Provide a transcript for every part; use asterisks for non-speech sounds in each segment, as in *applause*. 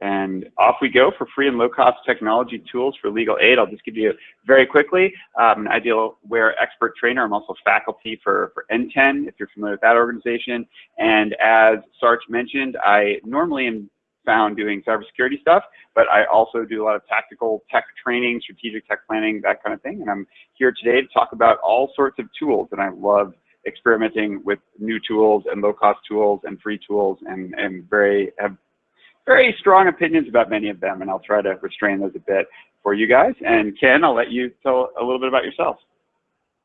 And off we go for free and low-cost technology tools for legal aid. I'll just give you very quickly um, an Idealware expert trainer. I'm also faculty for, for NTEN, if you're familiar with that organization. And as Sarch mentioned, I normally am found doing cybersecurity stuff, but I also do a lot of tactical tech training, strategic tech planning, that kind of thing. And I'm here today to talk about all sorts of tools, and I love experimenting with new tools and low-cost tools and free tools, and, and very have very strong opinions about many of them, and I'll try to restrain those a bit for you guys. And Ken, I'll let you tell a little bit about yourself.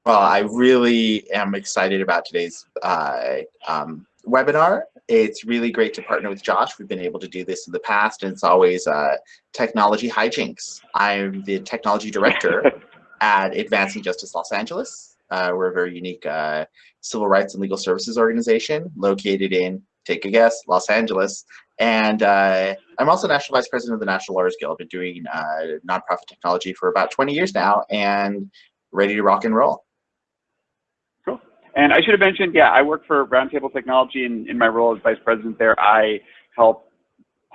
Well, I really am excited about today's uh, um, webinar. It's really great to partner with Josh. We've been able to do this in the past, and it's always uh, technology hijinks. I'm the technology director *laughs* at Advancing Justice Los Angeles. Uh, we're a very unique uh, civil rights and legal services organization located in, take a guess, Los Angeles. And uh, I'm also National Vice President of the National Lawyers Guild. I've been doing uh, nonprofit technology for about 20 years now and ready to rock and roll. Cool. And I should have mentioned, yeah, I work for Roundtable Technology and in my role as Vice President there, I help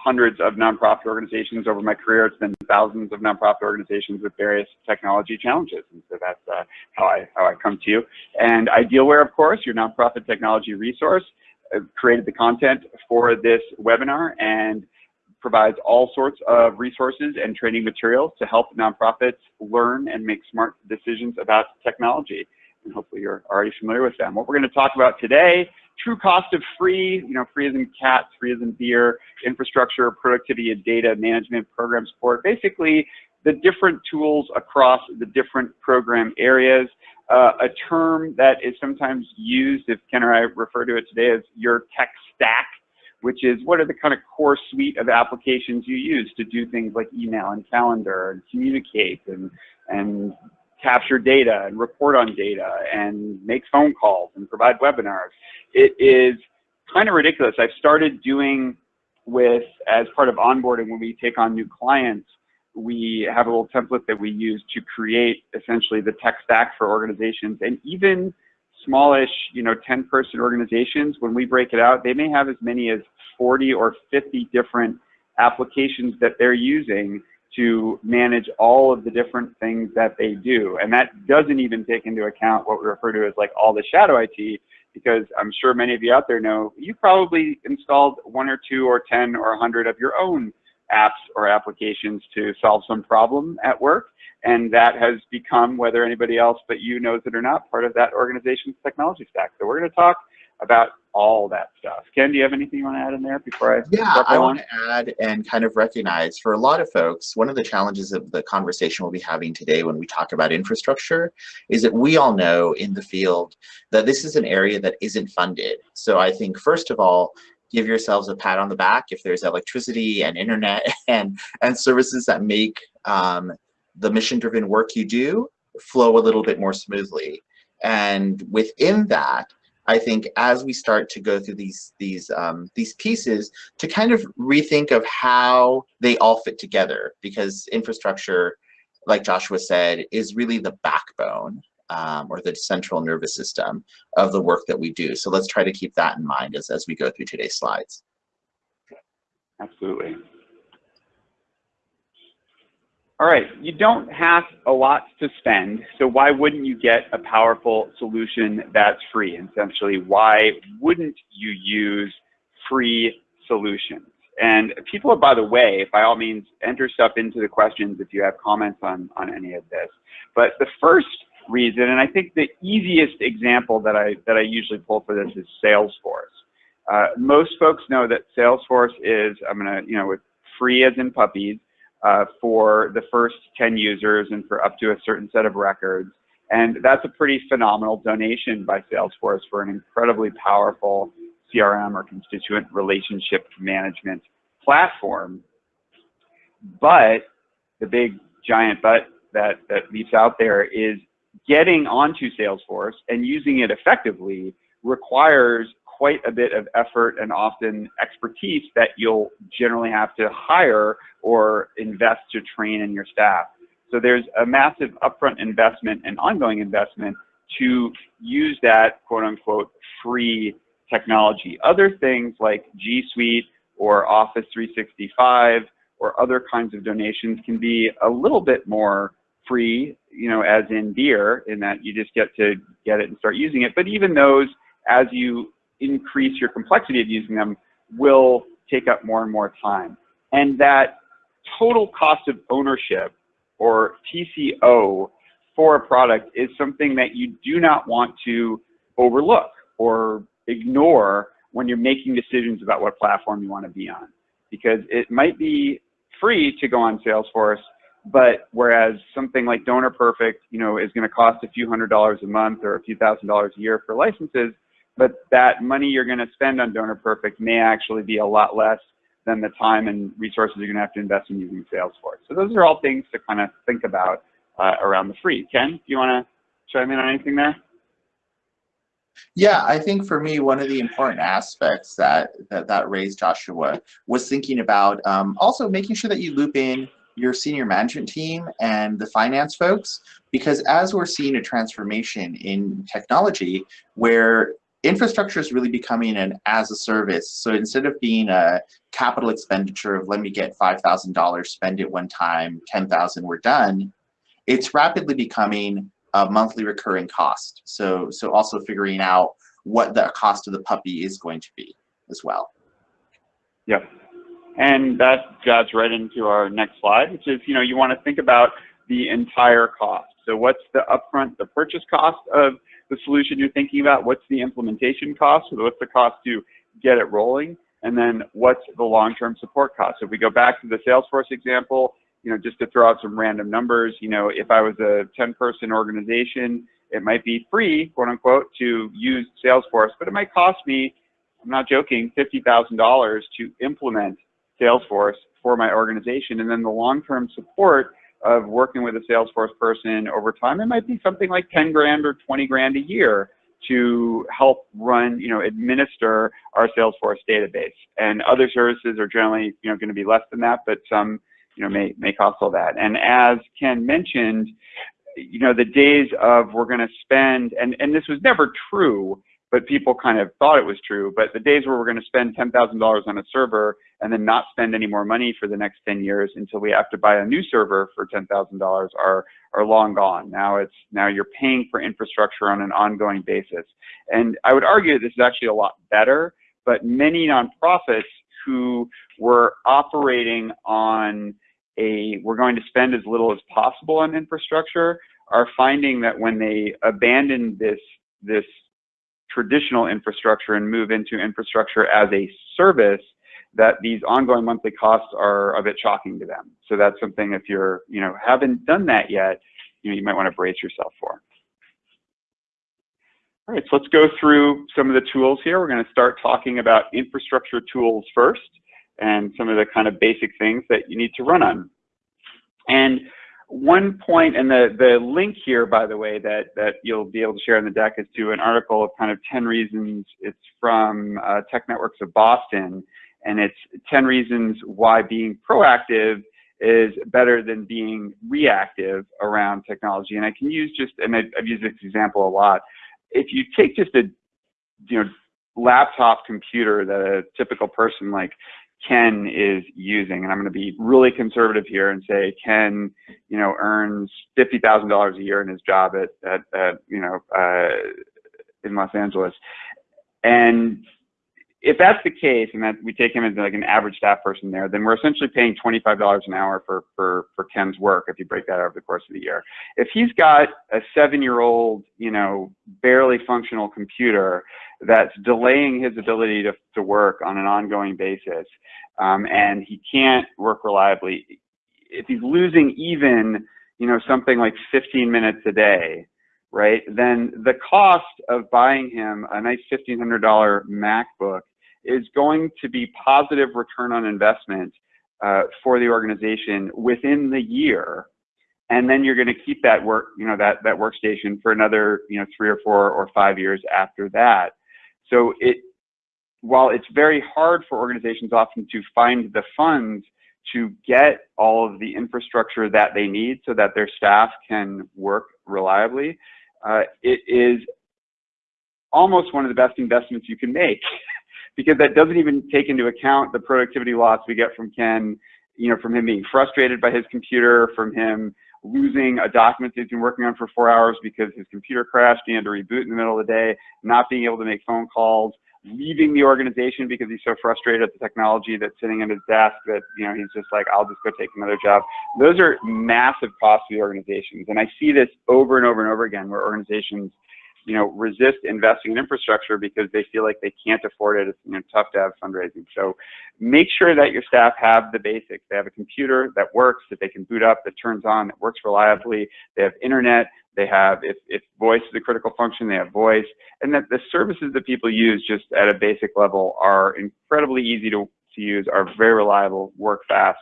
hundreds of nonprofit organizations over my career. It's been thousands of nonprofit organizations with various technology challenges. And so that's uh, how, I, how I come to you. And Idealware, of course, your nonprofit technology resource, Uh, created the content for this webinar and provides all sorts of resources and training materials to help nonprofits learn and make smart decisions about technology. And hopefully you're already familiar with them. What we're going to talk about today true cost of free, you know, free as in cats, free as in beer, infrastructure, productivity and data management, program support, basically the different tools across the different program areas. Uh, a term that is sometimes used, if Ken or I refer to it today as your tech stack, which is what are the kind of core suite of applications you use to do things like email and calendar and communicate and, and capture data and report on data and make phone calls and provide webinars. It is kind of ridiculous. I've started doing with, as part of onboarding, when we take on new clients, we have a little template that we use to create essentially the tech stack for organizations and even smallish, you know, 10 person organizations, when we break it out, they may have as many as 40 or 50 different applications that they're using to manage all of the different things that they do. And that doesn't even take into account what we refer to as like all the shadow IT, because I'm sure many of you out there know you probably installed one or two or 10 or 100 of your own apps or applications to solve some problem at work. And that has become, whether anybody else but you knows it or not, part of that organization's technology stack. So we're going to talk about all that stuff. Ken, do you have anything you want to add in there before I Yeah, I want to add and kind of recognize for a lot of folks, one of the challenges of the conversation we'll be having today when we talk about infrastructure is that we all know in the field that this is an area that isn't funded. So I think first of all, give yourselves a pat on the back if there's electricity and internet *laughs* and, and services that make um, the mission-driven work you do flow a little bit more smoothly. And within that, I think as we start to go through these these um, these pieces to kind of rethink of how they all fit together because infrastructure, like Joshua said, is really the backbone um, or the central nervous system of the work that we do. So let's try to keep that in mind as, as we go through today's slides. Absolutely. All right, you don't have a lot to spend, so why wouldn't you get a powerful solution that's free? Essentially, why wouldn't you use free solutions? And people, by the way, by all means, enter stuff into the questions if you have comments on, on any of this. But the first reason, and I think the easiest example that I, that I usually pull for this is Salesforce. Uh, most folks know that Salesforce is, I'm gonna, you know, with free as in puppies, uh, for the first 10 users and for up to a certain set of records. And that's a pretty phenomenal donation by Salesforce for an incredibly powerful CRM or constituent relationship management platform. But the big giant but that, that leaps out there is getting onto Salesforce and using it effectively requires quite a bit of effort and often expertise that you'll generally have to hire or invest to train in your staff. So there's a massive upfront investment and ongoing investment to use that quote unquote free technology. Other things like G Suite or Office 365 or other kinds of donations can be a little bit more free, you know, as in beer, in that you just get to get it and start using it. But even those, as you increase your complexity of using them, will take up more and more time. And that total cost of ownership, or TCO, for a product is something that you do not want to overlook or ignore when you're making decisions about what platform you want to be on. Because it might be free to go on Salesforce, but whereas something like Donor Perfect, you know, is going to cost a few hundred dollars a month or a few thousand dollars a year for licenses, but that money you're going to spend on Donor Perfect may actually be a lot less than the time and resources you're going to have to invest in using Salesforce. So those are all things to kind of think about uh, around the free. Ken, do you want to chime in on anything there? Yeah, I think for me, one of the important aspects that that, that raised Joshua was thinking about um, also making sure that you loop in your senior management team and the finance folks, because as we're seeing a transformation in technology where infrastructure is really becoming an as a service. So instead of being a capital expenditure of let me get $5,000, spend it one time, 10,000, we're done, it's rapidly becoming a monthly recurring cost. So, so also figuring out what the cost of the puppy is going to be as well. Yep. And that guides right into our next slide, which is, you know, you want to think about the entire cost. So what's the upfront, the purchase cost of the solution you're thinking about? What's the implementation cost? What's the cost to get it rolling? And then what's the long-term support cost? So if we go back to the Salesforce example, you know, just to throw out some random numbers, you know, if I was a 10 person organization, it might be free, quote unquote, to use Salesforce, but it might cost me, I'm not joking, $50,000 to implement Salesforce for my organization. And then the long-term support of working with a Salesforce person over time, it might be something like 10 grand or 20 grand a year to help run, you know, administer our Salesforce database. And other services are generally, you know, going to be less than that, but some you know, may, may cost all that. And as Ken mentioned, you know, the days of we're going to spend, and, and this was never true, but people kind of thought it was true, but the days where we're going to spend $10,000 on a server and then not spend any more money for the next 10 years until we have to buy a new server for $10,000 are, are long gone. Now it's, now you're paying for infrastructure on an ongoing basis. And I would argue that this is actually a lot better, but many nonprofits who were operating on a, we're going to spend as little as possible on infrastructure, are finding that when they abandon this, this traditional infrastructure and move into infrastructure as a service, that these ongoing monthly costs are a bit shocking to them. So that's something if you're, you know, haven't done that yet, you know, you might want to brace yourself for. All right, so let's go through some of the tools here. We're going to start talking about infrastructure tools first and some of the kind of basic things that you need to run on. And one point, and the, the link here, by the way, that, that you'll be able to share in the deck is to an article of kind of 10 reasons. It's from uh, Tech Networks of Boston, and it's 10 reasons why being proactive is better than being reactive around technology. And I can use just, and I've used this example a lot. If you take just a, you know, laptop computer that a typical person like Ken is using. And I'm going to be really conservative here and say Ken, you know, earns $50,000 a year in his job at, at, at you know, uh, in Los Angeles. And if that's the case, and that we take him as like an average staff person there, then we're essentially paying $25 an hour for, for, for Ken's work if you break that over the course of the year. If he's got a seven-year-old, you know, barely functional computer that's delaying his ability to, to work on an ongoing basis, um, and he can't work reliably, if he's losing even, you know, something like 15 minutes a day, right, then the cost of buying him a nice $1,500 MacBook is going to be positive return on investment uh, for the organization within the year. And then you're going to keep that work, you know, that, that workstation for another, you know, three or four or five years after that. So it, while it's very hard for organizations often to find the funds to get all of the infrastructure that they need so that their staff can work reliably, uh, it is almost one of the best investments you can make *laughs* because that doesn't even take into account the productivity loss we get from Ken, you know, from him being frustrated by his computer, from him losing a document that he's been working on for four hours because his computer crashed, he had to reboot in the middle of the day, not being able to make phone calls, leaving the organization because he's so frustrated at the technology that's sitting at his desk that, you know, he's just like, I'll just go take another job. Those are massive costs to the organizations. And I see this over and over and over again where organizations you know, resist investing in infrastructure because they feel like they can't afford it. It's you know, tough to have fundraising. So make sure that your staff have the basics. They have a computer that works, that they can boot up, that turns on, that works reliably. They have internet. They have, if, if voice is a critical function, they have voice. And that the services that people use just at a basic level are incredibly easy to, to use, are very reliable, work fast,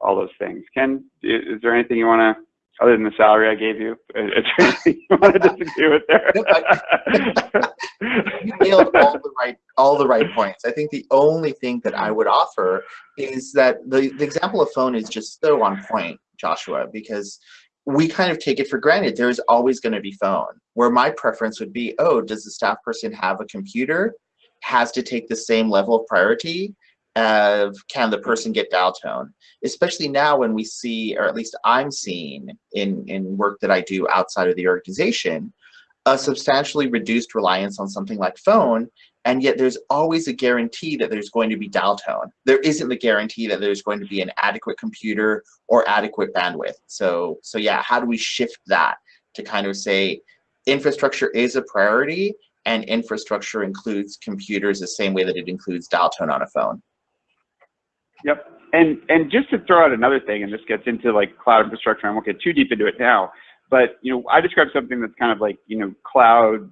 all those things. Ken, is there anything you want to other than the salary I gave you. Anything *laughs* you want to disagree with there? *laughs* you nailed all the right all the right points. I think the only thing that I would offer is that the, the example of phone is just so on point, Joshua, because we kind of take it for granted. There's always going to be phone. Where my preference would be, oh, does the staff person have a computer? Has to take the same level of priority of can the person get dial tone, especially now when we see, or at least I'm seeing in, in work that I do outside of the organization, a substantially reduced reliance on something like phone, and yet there's always a guarantee that there's going to be dial tone. There isn't the guarantee that there's going to be an adequate computer or adequate bandwidth. So, so yeah, how do we shift that to kind of say infrastructure is a priority and infrastructure includes computers the same way that it includes dial tone on a phone? Yep. And and just to throw out another thing, and this gets into like cloud infrastructure, I won't get too deep into it now, but you know, I describe something that's kind of like you know cloud,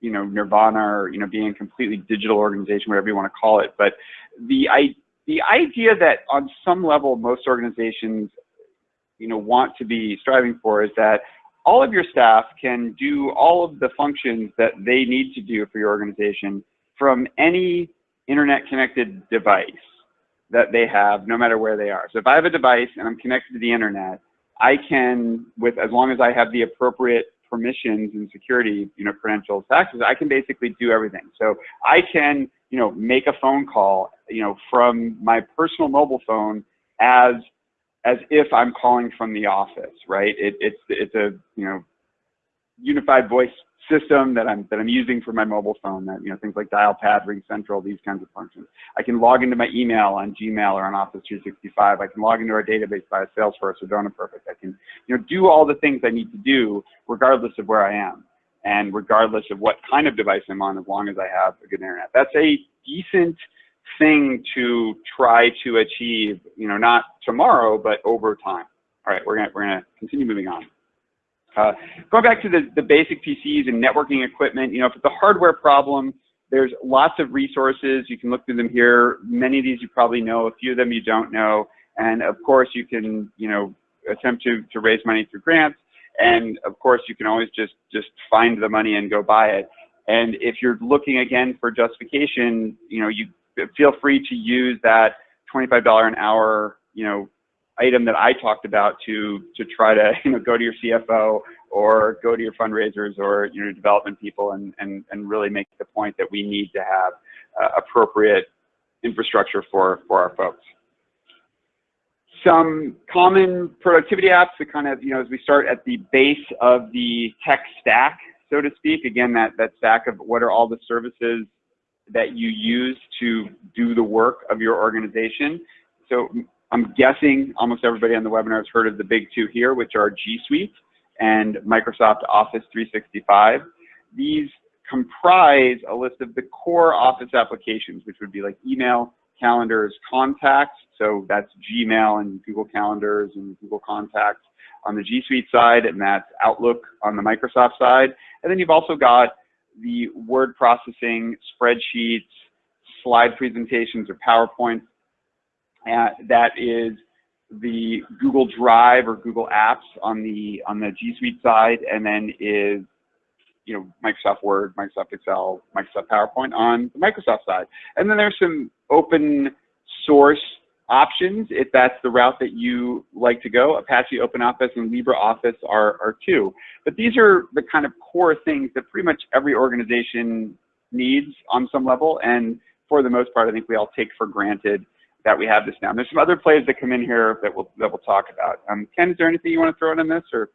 you know, nirvana, or you know, being a completely digital organization, whatever you want to call it. But the I the idea that on some level most organizations, you know, want to be striving for is that all of your staff can do all of the functions that they need to do for your organization from any internet connected device that they have no matter where they are. So if I have a device and I'm connected to the internet, I can, with as long as I have the appropriate permissions and security, you know, credentials, access, I can basically do everything. So I can, you know, make a phone call, you know, from my personal mobile phone as as if I'm calling from the office, right? It, it's it's a you know unified voice system that I'm that I'm using for my mobile phone. That you know things like Dialpad, Ring Central, these kinds of functions. I can log into my email on Gmail or on Office 365. I can log into our database via Salesforce or Donor Perfect. I can you know do all the things I need to do regardless of where I am and regardless of what kind of device I'm on, as long as I have a good internet. That's a decent thing to try to achieve. You know, not tomorrow, but over time. All right, we're gonna we're gonna continue moving on. Uh, going back to the, the basic PCs and networking equipment, you know, if it's a hardware problem, there's lots of resources. You can look through them here. Many of these you probably know, a few of them you don't know. And of course you can, you know, attempt to, to raise money through grants. And of course you can always just, just find the money and go buy it. And if you're looking again for justification, you know, you feel free to use that $25 an hour, you know, item that I talked about to to try to *laughs* you know go to your CFO or go to your fundraisers or your development people and and and really make the point that we need to have uh, appropriate infrastructure for for our folks. Some common productivity apps that kind of you know as we start at the base of the tech stack, so to speak. Again, that that stack of what are all the services that you use to do the work of your organization. So I'm guessing almost everybody on the webinar has heard of the big two here, which are G Suite and Microsoft Office 365. These comprise a list of the core Office applications, which would be like email, calendars, contacts. So that's Gmail and Google Calendars and Google Contacts on the G Suite side, and that's Outlook on the Microsoft side. And then you've also got the word processing, spreadsheets, slide presentations or PowerPoints that is the Google Drive or Google Apps on the on the G Suite side, and then is you know Microsoft Word, Microsoft Excel, Microsoft PowerPoint on the Microsoft side. And then there's some open source options if that's the route that you like to go. Apache OpenOffice and LibreOffice are, are two. But these are the kind of core things that pretty much every organization needs on some level. And for the most part, I think we all take for granted that we have this now. And there's some other plays that come in here that we'll, that we'll talk about. Um, Ken, is there anything you want to throw in on this or?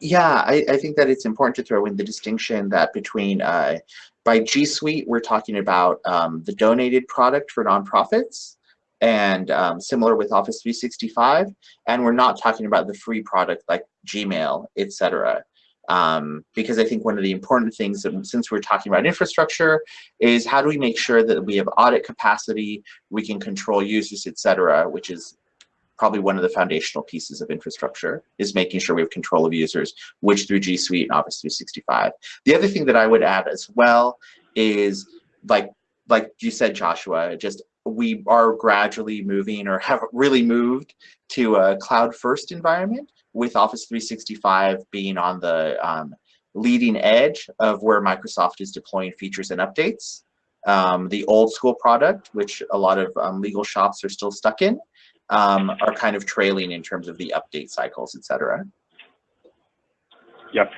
Yeah, I, I think that it's important to throw in the distinction that between, uh, by G Suite, we're talking about um, the donated product for nonprofits and um, similar with Office 365. And we're not talking about the free product like Gmail, etc. Um, because I think one of the important things, that, since we're talking about infrastructure, is how do we make sure that we have audit capacity, we can control users, etc., which is probably one of the foundational pieces of infrastructure is making sure we have control of users, which through G Suite and Office 365. The other thing that I would add as well is like like you said, Joshua, just we are gradually moving or have really moved to a cloud first environment with Office 365 being on the um, leading edge of where Microsoft is deploying features and updates. Um, the old school product, which a lot of um, legal shops are still stuck in, um, are kind of trailing in terms of the update cycles, et cetera. Yep.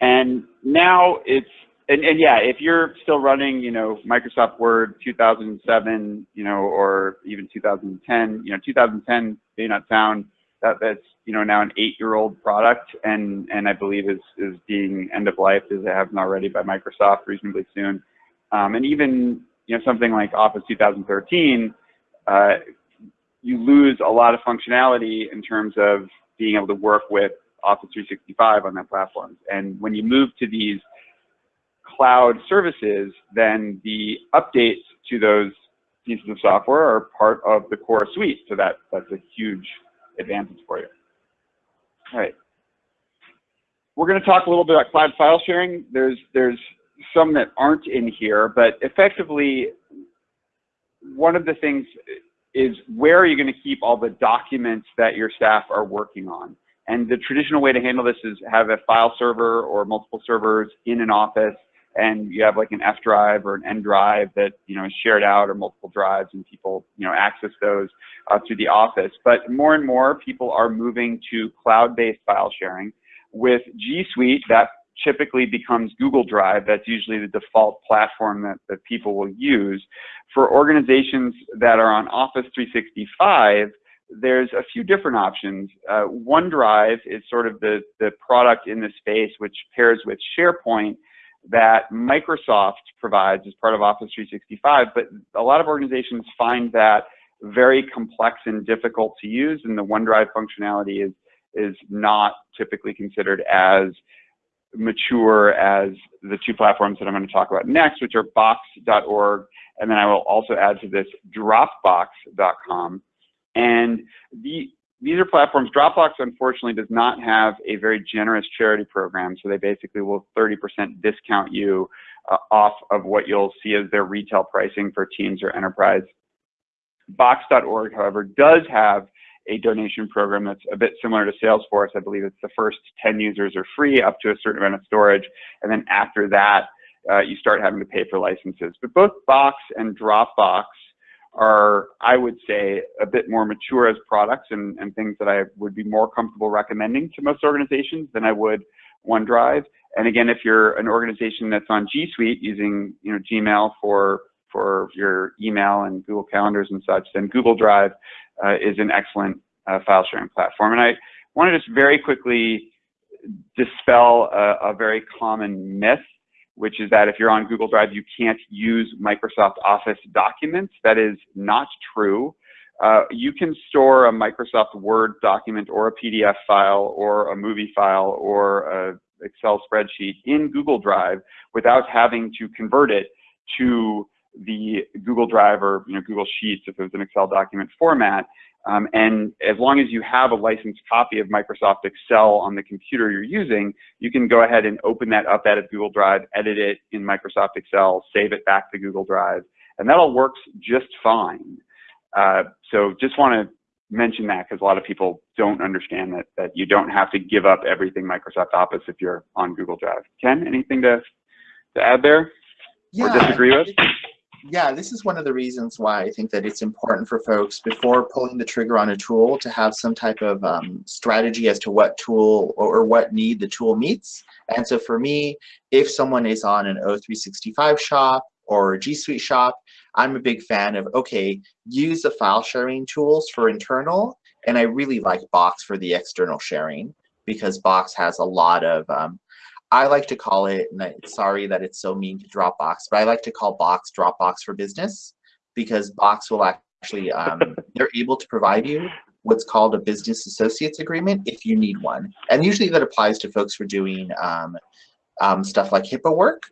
And now it's, and, and yeah, if you're still running, you know, Microsoft Word 2007, you know, or even 2010, you know, 2010 may not sound that that's, you know, now an eight-year-old product and, and I believe is, is being end of life as it hasn't already by Microsoft reasonably soon. Um, and even, you know, something like Office 2013, uh, you lose a lot of functionality in terms of being able to work with Office 365 on that platform. And when you move to these cloud services, then the updates to those pieces of software are part of the core suite. So that, that's a huge advantage for you. All right. We're going to talk a little bit about cloud file sharing. There's, there's some that aren't in here, but effectively, one of the things is where are you going to keep all the documents that your staff are working on? And the traditional way to handle this is have a file server or multiple servers in an office and you have like an F drive or an N drive that you know is shared out or multiple drives and people you know access those uh, through the office. But more and more people are moving to cloud-based file sharing. With G Suite, that typically becomes Google Drive. That's usually the default platform that, that people will use. For organizations that are on Office 365, there's a few different options. Uh, OneDrive is sort of the, the product in the space which pairs with SharePoint that Microsoft provides as part of Office 365, but a lot of organizations find that very complex and difficult to use, and the OneDrive functionality is, is not typically considered as mature as the two platforms that I'm going to talk about next, which are box.org, and then I will also add to this dropbox.com. And the, these are platforms, Dropbox unfortunately does not have a very generous charity program, so they basically will 30% discount you uh, off of what you'll see as their retail pricing for teams or enterprise. Box.org, however, does have a donation program that's a bit similar to Salesforce. I believe it's the first 10 users are free up to a certain amount of storage. And then after that, uh, you start having to pay for licenses. But both Box and Dropbox are, I would say, a bit more mature as products and, and things that I would be more comfortable recommending to most organizations than I would OneDrive. And again, if you're an organization that's on G Suite using you know, Gmail for for your email and Google Calendars and such, then Google Drive uh, is an excellent uh, file sharing platform. And I want to just very quickly dispel a, a, very common myth, which is that if you're on Google Drive, you can't use Microsoft Office documents. That is not true. Uh, you can store a Microsoft Word document or a PDF file or a movie file or a Excel spreadsheet in Google Drive without having to convert it to the Google Drive or you know, Google Sheets if it was an Excel document format. Um, and as long as you have a licensed copy of Microsoft Excel on the computer you're using, you can go ahead and open that up out of Google Drive, edit it in Microsoft Excel, save it back to Google Drive, and that all works just fine. Uh, so just want to mention that because a lot of people don't understand that, that you don't have to give up everything Microsoft Office if you're on Google Drive. Ken, anything to, to add there yeah, or disagree with? Yeah, this is one of the reasons why I think that it's important for folks before pulling the trigger on a tool to have some type of um, strategy as to what tool or, or, what need the tool meets. And so for me, if someone is on an O365 shop or G Suite shop, I'm a big fan of, okay, use the file sharing tools for internal, and I really like Box for the external sharing because Box has a lot of, um, I like to call it, and I, sorry that it's so mean to Dropbox, but I like to call Box Dropbox for business because Box will actually, um, *laughs* they're able to provide you what's called a business associates agreement if you need one. And usually that applies to folks for doing um, um, stuff like HIPAA work,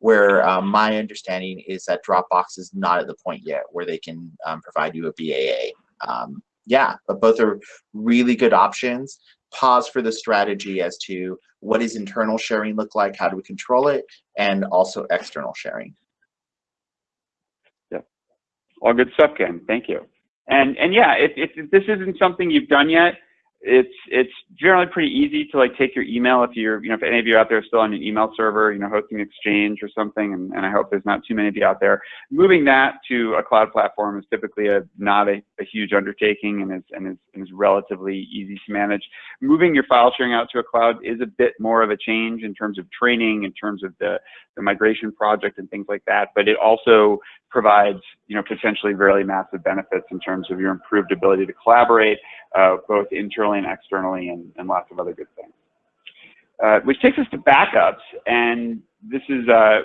where um, my understanding is that Dropbox is not at the point yet where they can um, provide you a BAA. Um, yeah, but both are really good options. Pause for the strategy as to what does internal sharing look like, how do we control it, and also external sharing. Yeah, all good stuff, Ken. Thank you. And and yeah, if, if this isn't something you've done yet, it's it's generally pretty easy to like take your email if you're you know if any of you out there are still on an email server you know hosting exchange or something and, and i hope there's not too many of you out there. Moving that to a cloud platform is typically a not a, a huge undertaking and is and is, and is relatively easy to manage. Moving your file sharing out to a cloud is a bit more of a change in terms of training in terms of the the migration project and things like that but it also provides you know potentially really massive benefits in terms of your improved ability to collaborate uh, both internally and externally and, and, lots of other good things. Uh, which takes us to backups, and this is uh,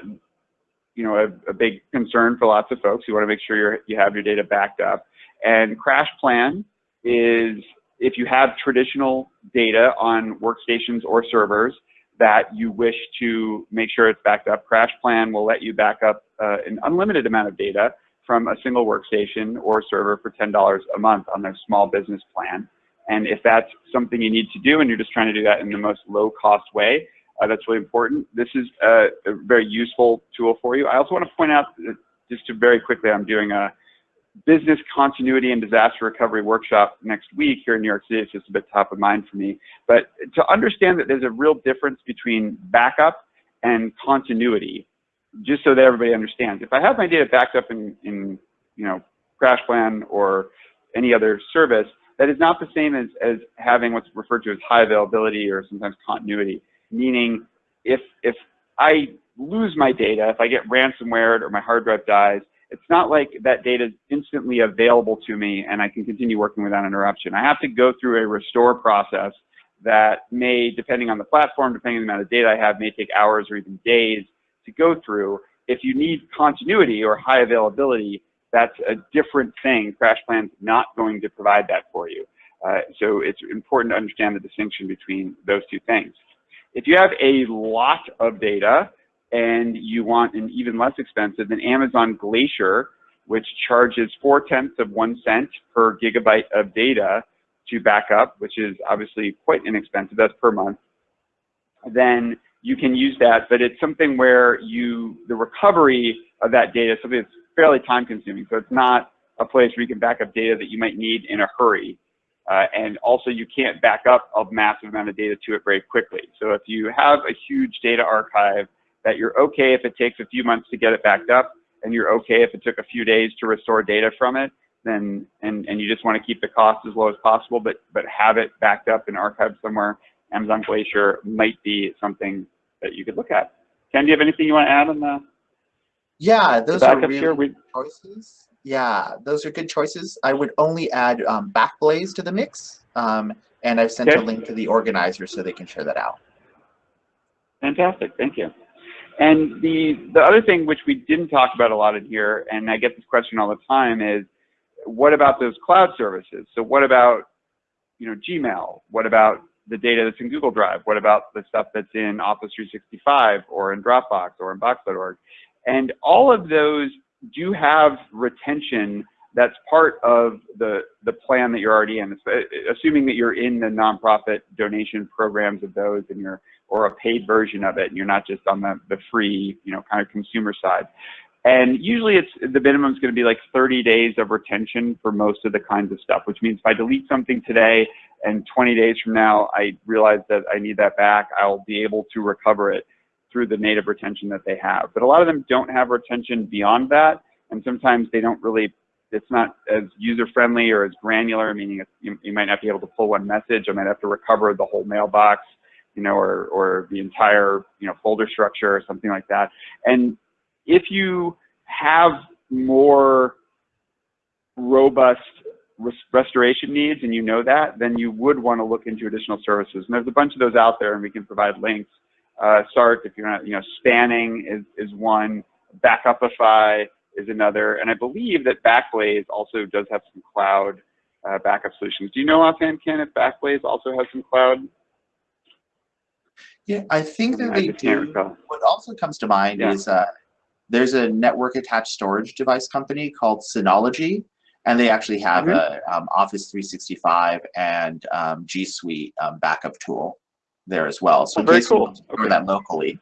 you know a, a, big concern for lots of folks. You want to make sure you have your data backed up. And CrashPlan is if you have traditional data on workstations or servers that you wish to make sure it's backed up, CrashPlan will let you back up uh, an unlimited amount of data from a single workstation or server for $10 a month on their small business plan. And if that's something you need to do and you're just trying to do that in the most low cost way, uh, that's really important. This is a, a, very useful tool for you. I also want to point out, just to very quickly, I'm doing a business continuity and disaster recovery workshop next week here in New York City. It's just a bit top of mind for me. But to understand that there's a real difference between backup and continuity just so that everybody understands. If I have my data backed up in, in you know, CrashPlan or any other service, that is not the same as, as having what's referred to as high availability or sometimes continuity, meaning if, if I lose my data, if I get ransomware or my hard drive dies, it's not like that data is instantly available to me and I can continue working without interruption. I have to go through a restore process that may, depending on the platform, depending on the amount of data I have, may take hours or even days to go through. If you need continuity or high availability, that's a different thing. CrashPlan's not going to provide that for you. Uh, so it's important to understand the distinction between those two things. If you have a lot of data and you want an even less expensive, then Amazon Glacier, which charges four tenths of one cent per gigabyte of data to back up, which is obviously quite inexpensive, that's per month, then you can use that, but it's something where you, the recovery of that data, something that's fairly time consuming. So it's not a place where you can back up data that you might need in a hurry. Uh, and also you can't back up a massive amount of data to it very quickly. So if you have a huge data archive that you're okay if it takes a few months to get it backed up, and you're okay if it took a few days to restore data from it, then and, and you just want to keep the cost as low as possible, but but have it backed up and archived somewhere Amazon Glacier might be something that you could look at. Ken, do you have anything you want to add on the? Yeah, those are really here? We... choices. Yeah, those are good choices. I would only add um, Backblaze to the mix, um, and I've sent okay. a link to the organizer so they can share that out. Fantastic, thank you. And the the other thing which we didn't talk about a lot in here, and I get this question all the time, is what about those cloud services? So what about you know Gmail? What about the data that's in Google Drive? What about the stuff that's in Office 365 or in Dropbox or in Box.org? And all of those do have retention that's part of the, the plan that you're already in, uh, assuming that you're in the nonprofit donation programs of those and you're, or a paid version of it, and you're not just on the, the free, you know, kind of consumer side. And usually it's the minimum is going to be like 30 days of retention for most of the kinds of stuff, which means if I delete something today and 20 days from now I realize that I need that back, I'll be able to recover it through the native retention that they have. But a lot of them don't have retention beyond that, and sometimes they don't really, it's not as user-friendly or as granular, meaning you, you might not be able to pull one message, I might have to recover the whole mailbox, you know, or, or the entire, you know, folder structure or something like that. And if you have more robust restoration needs and you know that, then you would want to look into additional services. And there's a bunch of those out there and we can provide links. Uh, SART, if you're not, you know, spanning is, is one, Backupify is another, and I believe that Backblaze also does have some cloud uh, backup solutions. Do you know offhand, Ken, if Backblaze also has some cloud? Yeah, I think that I they do. What also comes to mind Yeah. is uh, there's a network attached storage device company called Synology, and they actually have Mhm. a um, Office 365 and um, G Suite um, backup tool there as well. So Oh, very case cool. want to Okay. that locally.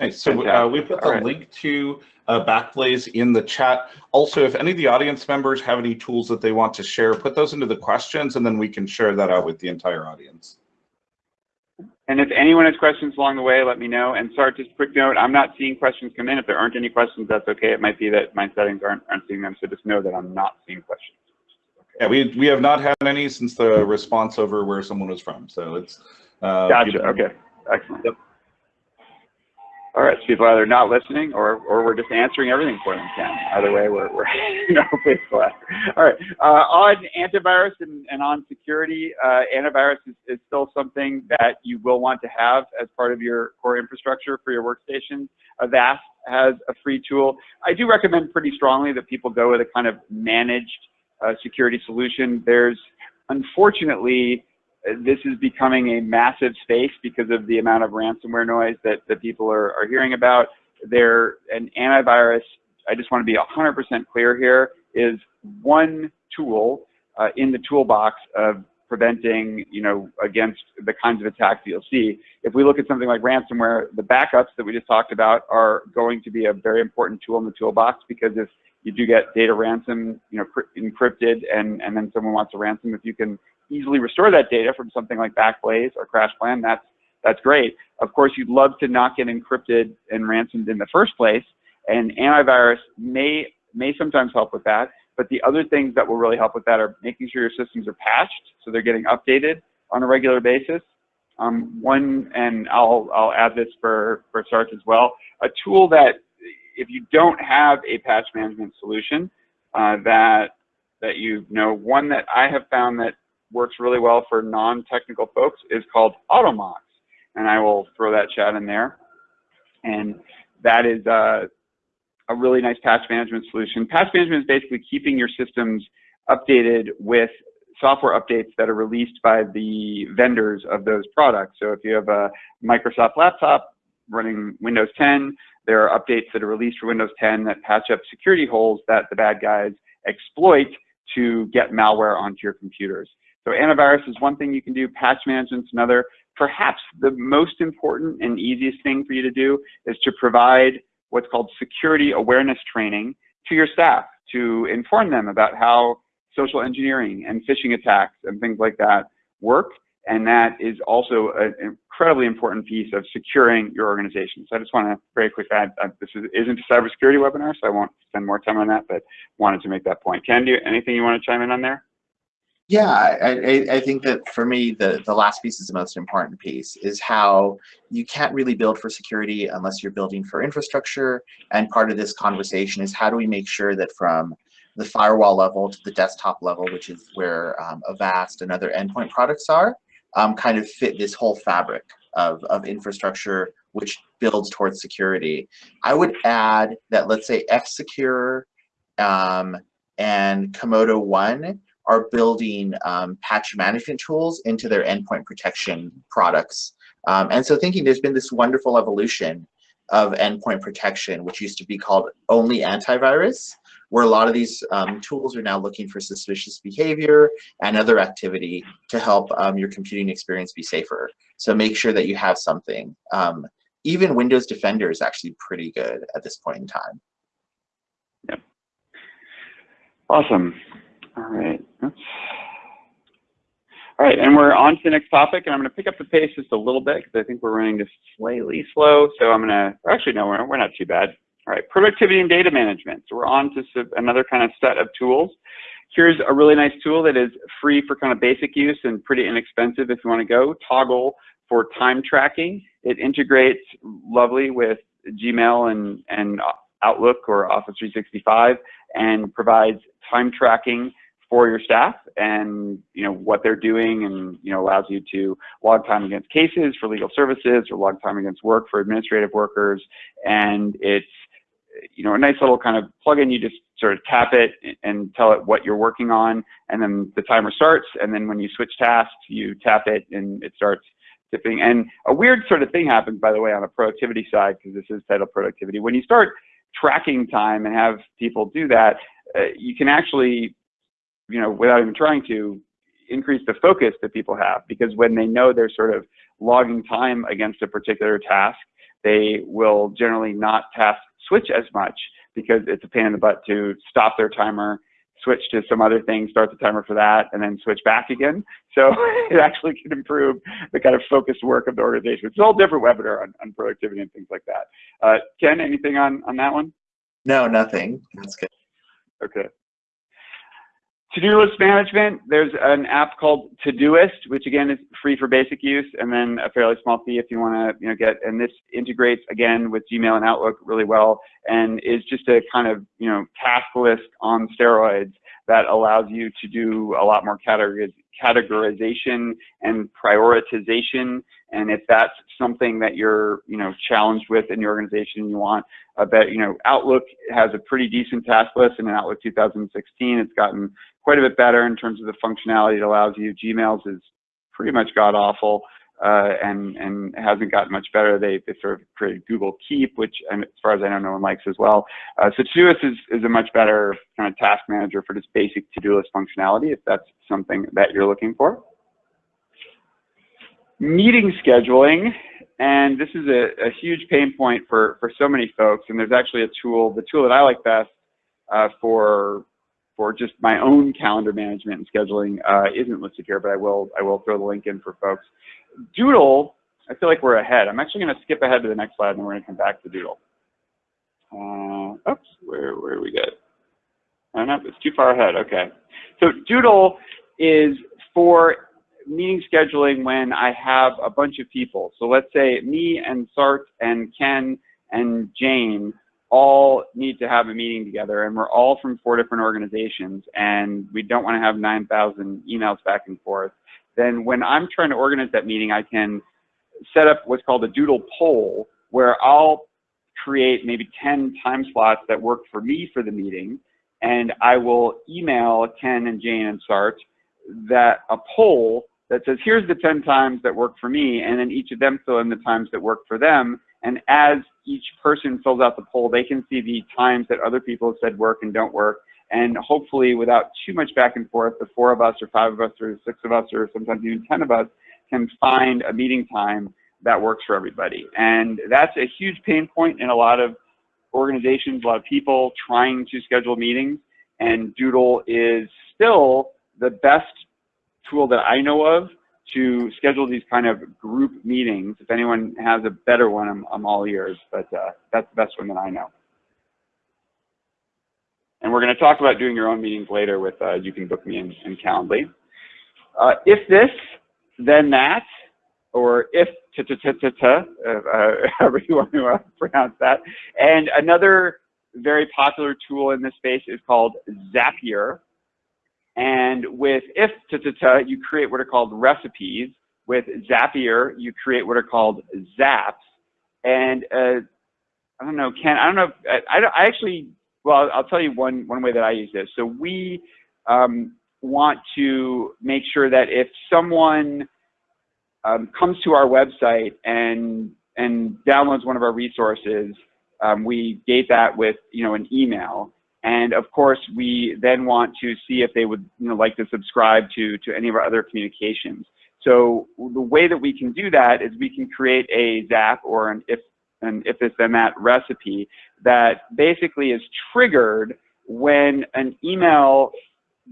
Nice. So uh, we put the All right. link to uh, Backblaze in the chat. Also, if any of the audience members have any tools that they want to share, put those into the questions, and then we can share that out with the entire audience. And if anyone has questions along the way, let me know. And sorry, just a quick note, I'm not seeing questions come in. If there aren't any questions, that's okay. It might be that my settings aren't, aren't seeing them. So just know that I'm not seeing questions. Yeah, we we have not had any since the response over where someone was from. So it's uh, Gotcha. people- Okay. Excellent. Yep. All right. So people are either not listening or, or we're just answering everything for them, Ken. Either way, we're, we're *laughs* you know, please go. All right. Uh, on antivirus and, and on security, uh, antivirus is, is still something that you will want to have as part of your core infrastructure for your workstation. Avast has a free tool. I do recommend pretty strongly that people go with a kind of managed security solution. There's unfortunately this is becoming a massive space because of the amount of ransomware noise that, that people are, are hearing about. There, an antivirus, I just want to be 100% clear here, is one tool uh, in the toolbox of preventing, you know, against the kinds of attacks you'll see. If we look at something like ransomware, the backups that we just talked about are going to be a very important tool in the toolbox because if you do get data ransom, you know, encrypted, and, and then someone wants a ransom, if you can easily restore that data from something like Backblaze or CrashPlan, that's that's great. Of course, you'd love to not get encrypted and ransomed in the first place, and antivirus may may sometimes help with that. But the other things that will really help with that are making sure your systems are patched, so they're getting updated on a regular basis. Um, one, and I'll I'll add this for for Sarge as well. A tool that if you don't have a patch management solution, uh, that that you know, one that I have found that works really well for non-technical folks is called Automox, and I will throw that chat in there. And that is uh, a really nice patch management solution. Patch management is basically keeping your systems updated with software updates that are released by the vendors of those products. So if you have a Microsoft laptop running Windows 10, there are updates that are released for Windows 10 that patch up security holes that the bad guys exploit to get malware onto your computers. So antivirus is one thing you can do, patch management is another. Perhaps the most important and easiest thing for you to do is to provide what's called security awareness training to your staff to inform them about how social engineering and phishing attacks and things like that work. And that is also an incredibly important piece of securing your organization. So I just want to very quickly add, uh, this is, isn't a cybersecurity webinar, so I won't spend more time on that, but wanted to make that point. Ken, do you, anything you want to chime in on there? Yeah, I, I, think that for me, the, the last piece is the most important piece, is how you can't really build for security unless you're building for infrastructure. And part of this conversation is how do we make sure that from the firewall level to the desktop level, which is where um, Avast and other endpoint products are, um, kind of fit this whole fabric of, of infrastructure, which builds towards security. I would add that, let's say, F-Secure um, and Comodo One are building um, patch management tools into their endpoint protection products. Um, and so thinking there's been this wonderful evolution of endpoint protection, which used to be called only antivirus, where a lot of these um, tools are now looking for suspicious behavior and other activity to help um, your computing experience be safer. So make sure that you have something. Um, even Windows Defender is actually pretty good at this point in time. Yep. Awesome. All right. All right, and we're on to the next topic, and I'm going to pick up the pace just a little bit because I think we're running just slightly slow. So I'm going to, actually, no, we're, we're not too bad. All right, productivity and data management. So we're on to another kind of set of tools. Here's a really nice tool that is free for kind of basic use and pretty inexpensive if you want to go. Toggl for time tracking. It integrates lovely with Gmail and, and Outlook or Office 365 and provides time tracking for your staff and you know what they're doing and you know allows you to log time against cases for legal services or log time against work for administrative workers and it's you know a nice little kind of plugin you just sort of tap it and tell it what you're working on and then the timer starts and then when you switch tasks you tap it and it starts tipping. And a weird sort of thing happens by the way on a productivity side because this is titled productivity. When you start tracking time and have people do that uh, you can actually you know, without even trying to, increase the focus that people have because when they know they're sort of logging time against a particular task, they will generally not task switch as much because it's a pain in the butt to stop their timer, switch to some other thing, start the timer for that, and then switch back again. *laughs* So it actually can improve the kind of focused work of the organization. It's a whole different webinar on, on productivity and things like that. Uh, Ken, anything on, on that one? No, nothing. That's good. Okay. To-do list management, there's an app called Todoist, which again is free for basic use, and then a fairly small fee if you want to, you know, get. And this integrates again with Gmail and Outlook really well, and is just a kind of, you know, task list on steroids that allows you to do a lot more categorization and prioritization. And if that's something that you're, you know, challenged with in your organization, you want a bet, you know, Outlook has a pretty decent task list, and in Outlook 2016, it's gotten quite a bit better in terms of the functionality it allows you. Gmail's is pretty much god awful uh, and and hasn't gotten much better. They they sort of created Google Keep, which and as far as I know, no one likes as well. Uh, so Todoist is is a much better kind of task manager for just basic to-do list functionality if that's something that you're looking for. Meeting scheduling, and this is a, a huge pain point for for so many folks. And there's actually a tool, the tool that I like best uh, for for just my own calendar management and scheduling uh, isn't listed here, but I will I will throw the link in for folks. Doodle, I feel like we're ahead. I'm actually going to skip ahead to the next slide, and then we're going to come back to Doodle. Uh, oops, where where are we go? Oh no, it's too far ahead. Okay, so Doodle is for meeting scheduling when I have a bunch of people. So let's say me and Sart and Ken and Jane all need to have a meeting together and we're all from four different organizations and we don't want to have 9,000 emails back and forth, then when I'm trying to organize that meeting, I can set up what's called a doodle poll where I'll create maybe 10 time slots that work for me for the meeting and I will email Ken and Jane and Sart that a poll that says, here's the 10 times that work for me, and then each of them fill in the times that work for them, and as each person fills out the poll, they can see the times that other people have said work and don't work. And hopefully without too much back and forth, the four of us or five of us or six of us or sometimes even 10 of us can find a meeting time that works for everybody. And that's a huge pain point in a lot of organizations, a lot of people trying to schedule meetings. And Doodle is still the best tool that I know of to schedule these kind of group meetings. If anyone has a better one, I'm, I'm all ears, but uh, that's the best one that I know. And we're going to talk about doing your own meetings later with uh, You Can Book Me in, in Calendly. Uh, if this, then that, or if ta ta ta ta ta, uh, *laughs* however you want to uh, pronounce that. And another very popular tool in this space is called Zapier. And with if ta ta ta, you create what are called recipes. With Zapier, you create what are called zaps. And uh, I don't know, Ken, I don't know, if, I, I actually, well, I'll tell you one, one way that I use this. So we um, want to make sure that if someone um, comes to our website and, and downloads one of our resources, um, we gate that with, you know, an email. And of course, we then want to see if they would you know, like to subscribe to, to any of our other communications. So the way that we can do that is we can create a ZAP or an if, an if this then that recipe that basically is triggered when an email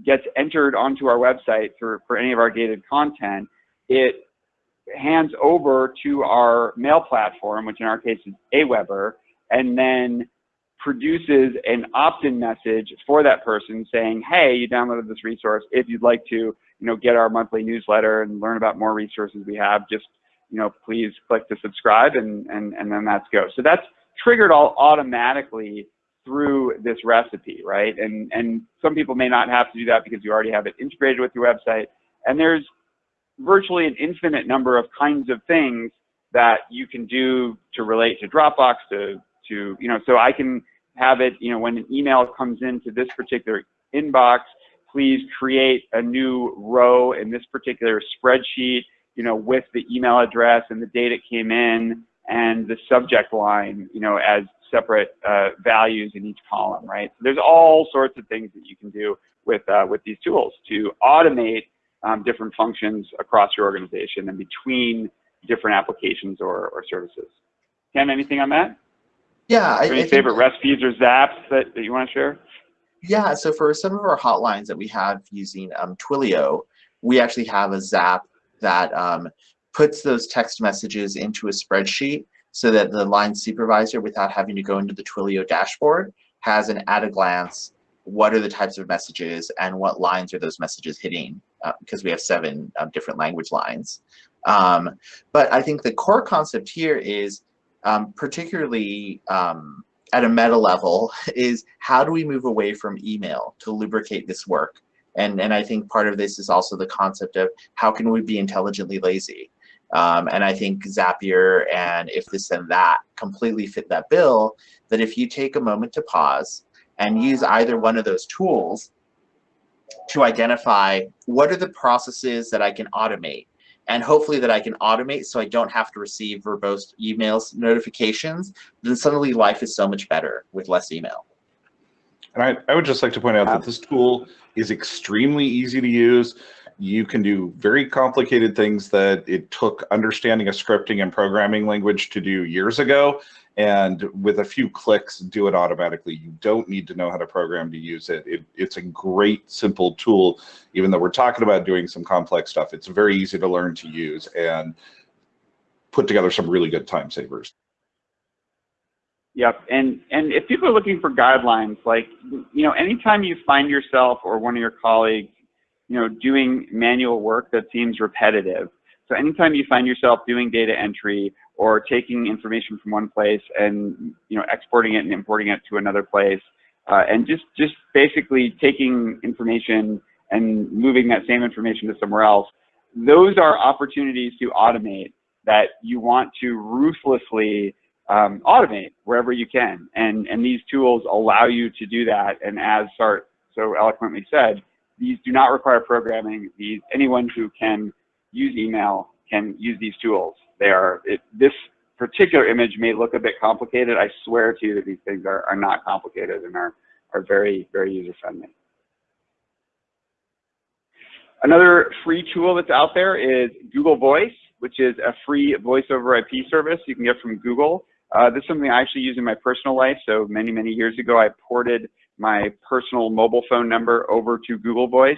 gets entered onto our website for, for any of our gated content, it hands over to our mail platform, which in our case is Aweber, and then produces an opt-in message for that person saying, hey, you downloaded this resource. If you'd like to, you know, get our monthly newsletter and learn about more resources we have, just, you know, please click to subscribe and, and, and then that's go. So that's triggered all automatically through this recipe, right? And, and some people may not have to do that because you already have it integrated with your website. And there's virtually an infinite number of kinds of things that you can do to relate to Dropbox, to, to you know, so I can have it, you know, when an email comes into this particular inbox, please create a new row in this particular spreadsheet, you know, with the email address and the date it came in and the subject line, you know, as separate uh, values in each column, right? So there's all sorts of things that you can do with, uh, with these tools to automate um, different functions across your organization and between different applications or, or services. Ken, anything on that? Yeah. I, Any I favorite recipes or zaps that, that you want to share? yeah. So for some of our hotlines that we have using um, Twilio, we actually have a Zap that um, puts those text messages into a spreadsheet so that the line supervisor, without having to go into the Twilio dashboard, has an at a glance what are the types of messages and what lines are those messages hitting uh, because we have seven um, different language lines. Um, but I think the core concept here is um, particularly um, at a meta level *laughs* is how do we move away from email to lubricate this work? And, and I think part of this is also the concept of how can we be intelligently lazy? Um, and I think Zapier and if this and that completely fit that bill, that if you take a moment to pause and use either one of those tools to identify what are the processes that I can automate and hopefully that I can automate so I don't have to receive verbose emails notifications, then suddenly life is so much better with less email. And I, I would just like to point out that this tool is extremely easy to use. You can do very complicated things that it took understanding a scripting and programming language to do years ago. And with a few clicks, do it automatically. You don't need to know how to program to use it. it. It's a great, simple tool. Even though we're talking about doing some complex stuff, it's very easy to learn to use and put together some really good time savers. Yep, and and if people are looking for guidelines, like you know, anytime you find yourself or one of your colleagues, you know, doing manual work that seems repetitive. So anytime you find yourself doing data entry or taking information from one place and you know exporting it and importing it to another place, uh, and just just basically taking information and moving that same information to somewhere else, those are opportunities to automate that you want to ruthlessly um, automate wherever you can. And, and these tools allow you to do that. And as Sart so eloquently said, these do not require programming. These, anyone who can use email can use these tools. They are, it, this particular image may look a bit complicated. I swear to you that these things are, are not complicated and are, are very, very user friendly. Another free tool that's out there is Google Voice, which is a free voice over IP service you can get from Google. Uh, this is something I actually use in my personal life. So many, many years ago, I ported my personal mobile phone number over to Google Voice.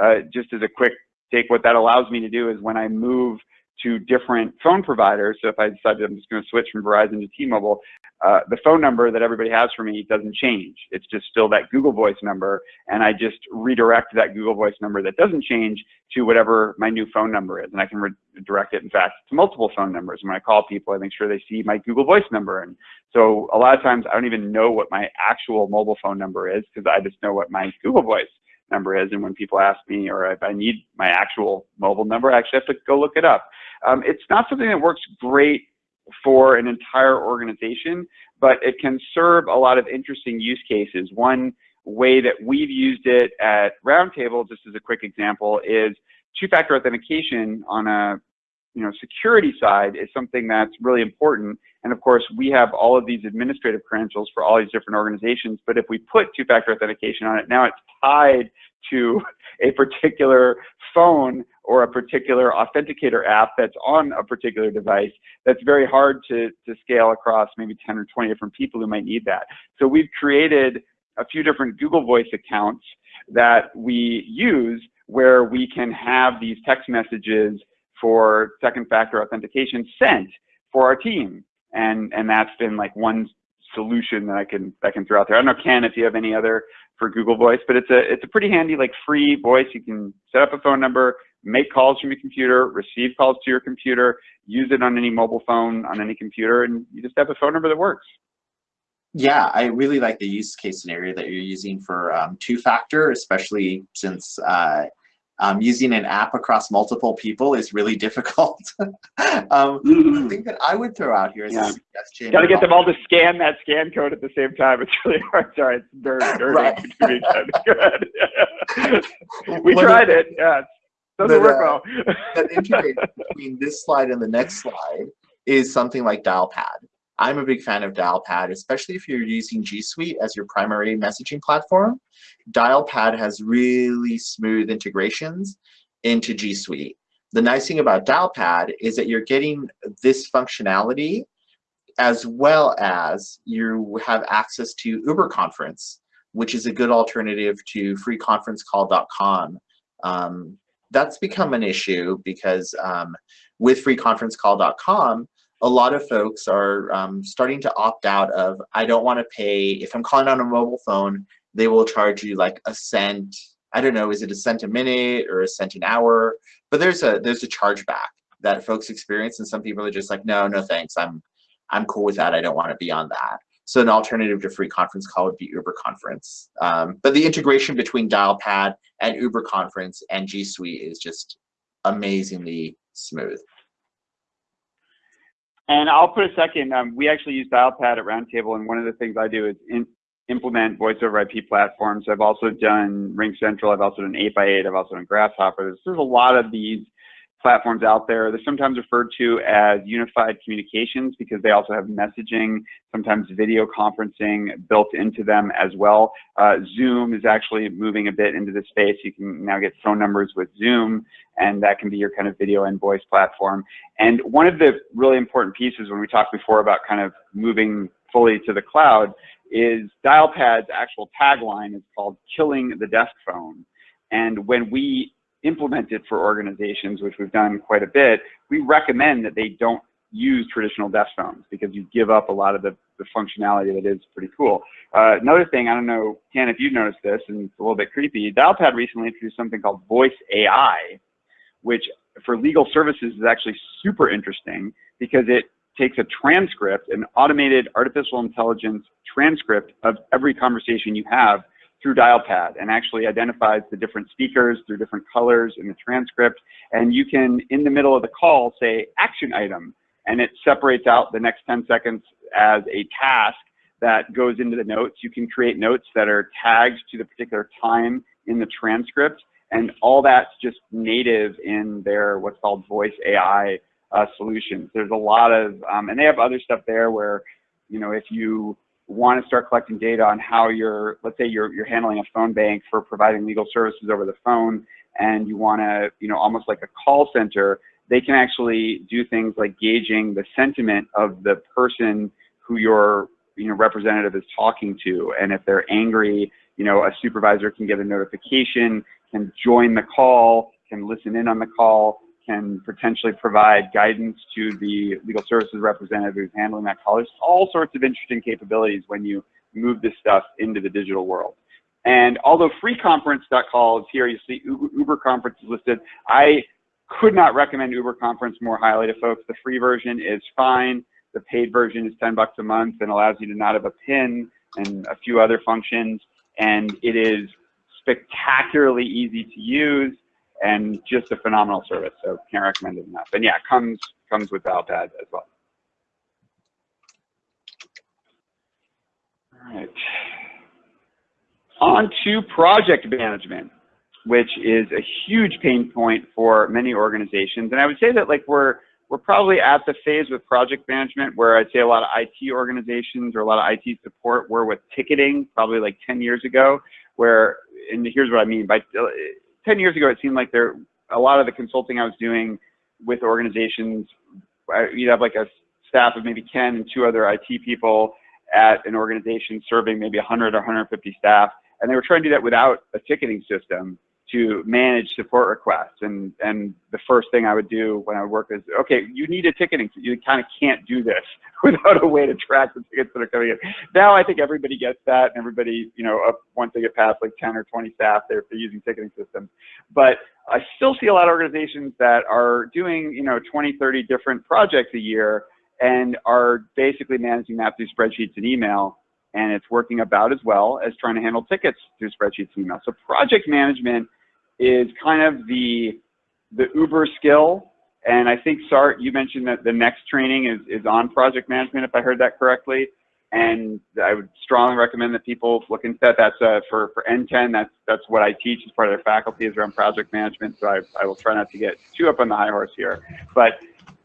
Uh, just as a quick take, what that allows me to do is when I move to different phone providers, so if I decide I'm just going to switch from Verizon to T-Mobile, uh, the phone number that everybody has for me doesn't change. It's just still that Google Voice number, and I just redirect that Google Voice number that doesn't change to whatever my new phone number is, and I can redirect it, in fact, to multiple phone numbers. And when I call people, I make sure they see my Google Voice number, and so a lot of times I don't even know what my actual mobile phone number is because I just know what my Google Voice number is, and when people ask me or if I need my actual mobile number, I actually have to go look it up. Um, it's not something that works great for an entire organization, but it can serve a lot of interesting use cases. One way that we've used it at Roundtable, just as a quick example, is two-factor authentication on a you know, security side is something that's really important. And of course, we have all of these administrative credentials for all these different organizations. But if we put two-factor authentication on it, now it's tied to a particular phone or a particular authenticator app that's on a particular device that's very hard to, to scale across maybe 10 or 20 different people who might need that. So we've created a few different Google Voice accounts that we use where we can have these text messages for second factor authentication sent for our team. And, and that's been like one solution that I can, I can throw out there. I don't know, Ken, if you have any other for Google Voice, but it's a, it's a pretty handy like free voice. You can set up a phone number, make calls from your computer, receive calls to your computer, use it on any mobile phone, on any computer, and you just have a phone number that works. Yeah, I really like the use case scenario that you're using for um, two-factor, especially since uh, um, using an app across multiple people is really difficult. *laughs* um, the thing that I would throw out here is Yeah. a suggestion. Got to get them all to scan that scan code at the same time. It's really hard. *laughs* Sorry, it's nerd, *laughs* nerd Right. We tried it. Yeah, it doesn't work uh, well. that integrates between this slide and the next slide is something like Dialpad. I'm a big fan of Dialpad, especially if you're using G Suite as your primary messaging platform. Dialpad has really smooth integrations into G Suite. The nice thing about Dialpad is that you're getting this functionality as well as you have access to Uber Conference, which is a good alternative to freeconferencecall.com. Um, that's become an issue because um, with freeconferencecall.com, a lot of folks are um, starting to opt out of, I don't want to pay, if I'm calling on a mobile phone, they will charge you like a cent. I don't know, is it a cent a minute or a cent an hour? But there's a there's a chargeback that folks experience, and some people are just like, no, no thanks, I'm I'm cool with that. I don't want to be on that. So an alternative to free conference call would be Uber Conference. Um, but the integration between Dialpad and Uber Conference and G Suite is just amazingly smooth. And I'll put a second. Um, we actually use Dialpad at Roundtable, and one of the things I do is in, implement voice over IP platforms. I've also done Ring Central. I've also done 8x8. I've also done Grasshopper. There's a lot of these platforms out there. They're sometimes referred to as unified communications because they also have messaging, sometimes video conferencing built into them as well. Uh, Zoom is actually moving a bit into this space. You can now get phone numbers with Zoom, and that can be your kind of video and voice platform. And one of the really important pieces when we talked before about kind of moving fully to the cloud is Dialpad's actual tagline is called killing the desk phone. And when we implement it for organizations, which we've done quite a bit, we recommend that they don't use traditional desk phones because you give up a lot of the, the functionality that is pretty cool. Uh, another thing, I don't know, Ken, if you've noticed this, and it's a little bit creepy, Dialpad recently introduced something called Voice AI, which for legal services is actually super interesting because it takes a transcript, an automated artificial intelligence transcript of every conversation you have through Dialpad and actually identifies the different speakers through different colors in the transcript. And you can, in the middle of the call, say action item, and it separates out the next 10 seconds as a task that goes into the notes. You can create notes that are tagged to the particular time in the transcript. And all that's just native in their what's called voice AI uh, solutions. There's a lot of, um, and they have other stuff there where, you know, if you want to start collecting data on how you're, let's say you're, you're handling a phone bank for providing legal services over the phone and you want to, you know, almost like a call center, they can actually do things like gauging the sentiment of the person who your, you know, representative is talking to. And if they're angry, you know, a supervisor can get a notification, can join the call, can listen in on the call, can potentially provide guidance to the legal services representative who's handling that call. There's all sorts of interesting capabilities when you move this stuff into the digital world. And although freeconference.call is here, you see Uber, Conference is listed. I could not recommend Uber Conference more highly to folks. The free version is fine. The paid version is 10 bucks a month and allows you to not have a pin and a few other functions. And it is spectacularly easy to use and just a phenomenal service. So can't recommend it enough. And yeah, comes comes with Dialpad as well. All right. On to project management, which is a huge pain point for many organizations. And I would say that like we're we're probably at the phase with project management where I'd say a lot of IT organizations or a lot of IT support were with ticketing probably like 10 years ago, where, and here's what I mean by 10 years ago, it seemed like there, a lot of the consulting I was doing with organizations, I, you'd have like a staff of maybe 10 and two other IT people at an organization serving maybe 100 or 150 staff. And they were trying to do that without a ticketing system to manage support requests. And, and the first thing I would do when I would work is, okay, you need a ticketing, you kind of can't do this *laughs* without a way to track the tickets that are coming in. Now I think everybody gets that and everybody, you know, up, once they get past like 10 or 20 staff, they're, they're using ticketing systems. But I still see a lot of organizations that are doing, you know, 20, 30 different projects a year and are basically managing that through spreadsheets and email. and it's working about as well as trying to handle tickets through spreadsheets and email. So project management is kind of the the uber skill. And I think Sart, you mentioned that the next training is, is on project management, if I heard that correctly. And I would strongly recommend that people look into that. That's uh, for, for NTEN, that's, that's what I teach as part of their faculty is around project management. So I, I will try not to get too up on the high horse here. But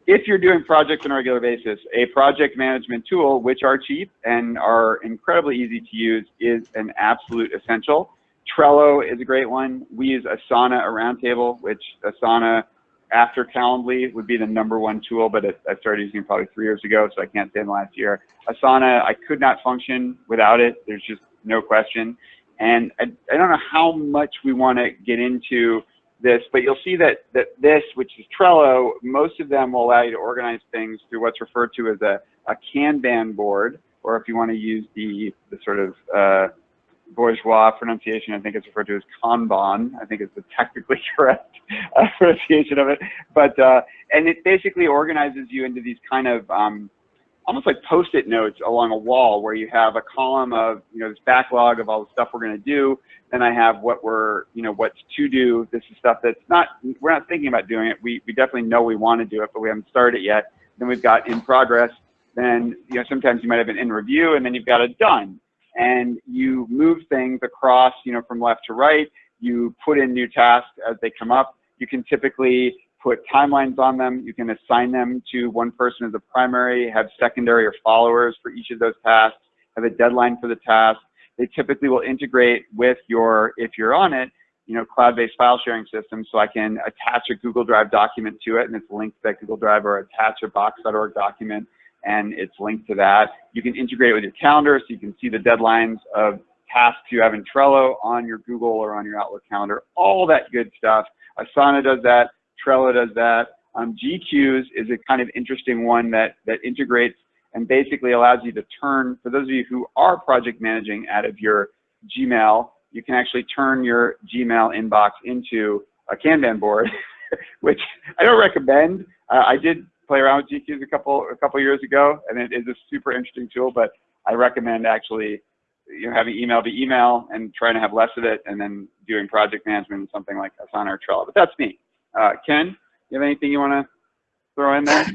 if you're doing projects on a regular basis, a project management tool, which are cheap and are incredibly easy to use, is an absolute essential. Trello is a great one. We use Asana, a roundtable, which Asana after Calendly would be the number one tool, but I started using it probably three years ago, so I can't say in the last year. Asana, I could not function without it. There's just no question. And I, I don't know how much we want to get into this, but you'll see that, that this, which is Trello, most of them will allow you to organize things through what's referred to as a, a Kanban board, or if you want to use the, the sort of uh, bourgeois pronunciation, I think it's referred to as Kanban. I think it's the technically *laughs* correct uh, pronunciation of it. But, uh, and it basically organizes you into these kind of, um, almost like post-it notes along a wall where you have a column of, you know, this backlog of all the stuff we're going to do. Then I have what we're, you know, what's to do. This is stuff that's not, we're not thinking about doing it. We, we definitely know we want to do it, but we haven't started it yet. Then we've got in progress. Then, you know, sometimes you might have an in review and then you've got a done and you move things across, you know, from left to right. You put in new tasks as they come up. You can typically put timelines on them. You can assign them to one person as a primary, have secondary or followers for each of those tasks, have a deadline for the task. They typically will integrate with your, if you're on it, you know, cloud-based file sharing system. So I can attach a Google Drive document to it and it's linked to that Google Drive or attach a box.org document and it's linked to that. You can integrate it with your calendar so you can see the deadlines of tasks you have in Trello on your Google or on your Outlook calendar, all that good stuff. Asana does that, Trello does that. Um, GQueues is a kind of interesting one that, that integrates and basically allows you to turn, for those of you who are project managing out of your Gmail, you can actually turn your Gmail inbox into a Kanban board, *laughs* which I don't recommend. Uh, I did play around with GQueues a couple a couple years ago, and it is a super interesting tool. But I recommend actually you know having email be email and trying to have less of it, and then doing project management and something like Asana or Trello. But that's me. Uh, Ken, you have anything you want to throw in there?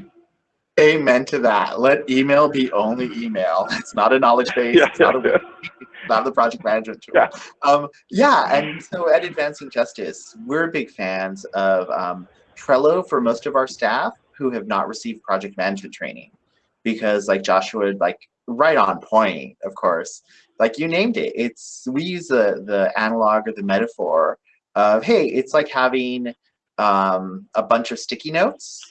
Amen to that. Let email be only email. It's not a knowledge *laughs* base. Yeah, it's not, a, *laughs* not the project management tool. Yeah. Um, yeah, and so at Advancing Justice, we're big fans of um, Trello for most of our staff who have not received project management training. Because like Joshua, like right on point, of course, like you named it. It's we use the the analog or the metaphor of hey, it's like having um, a bunch of sticky notes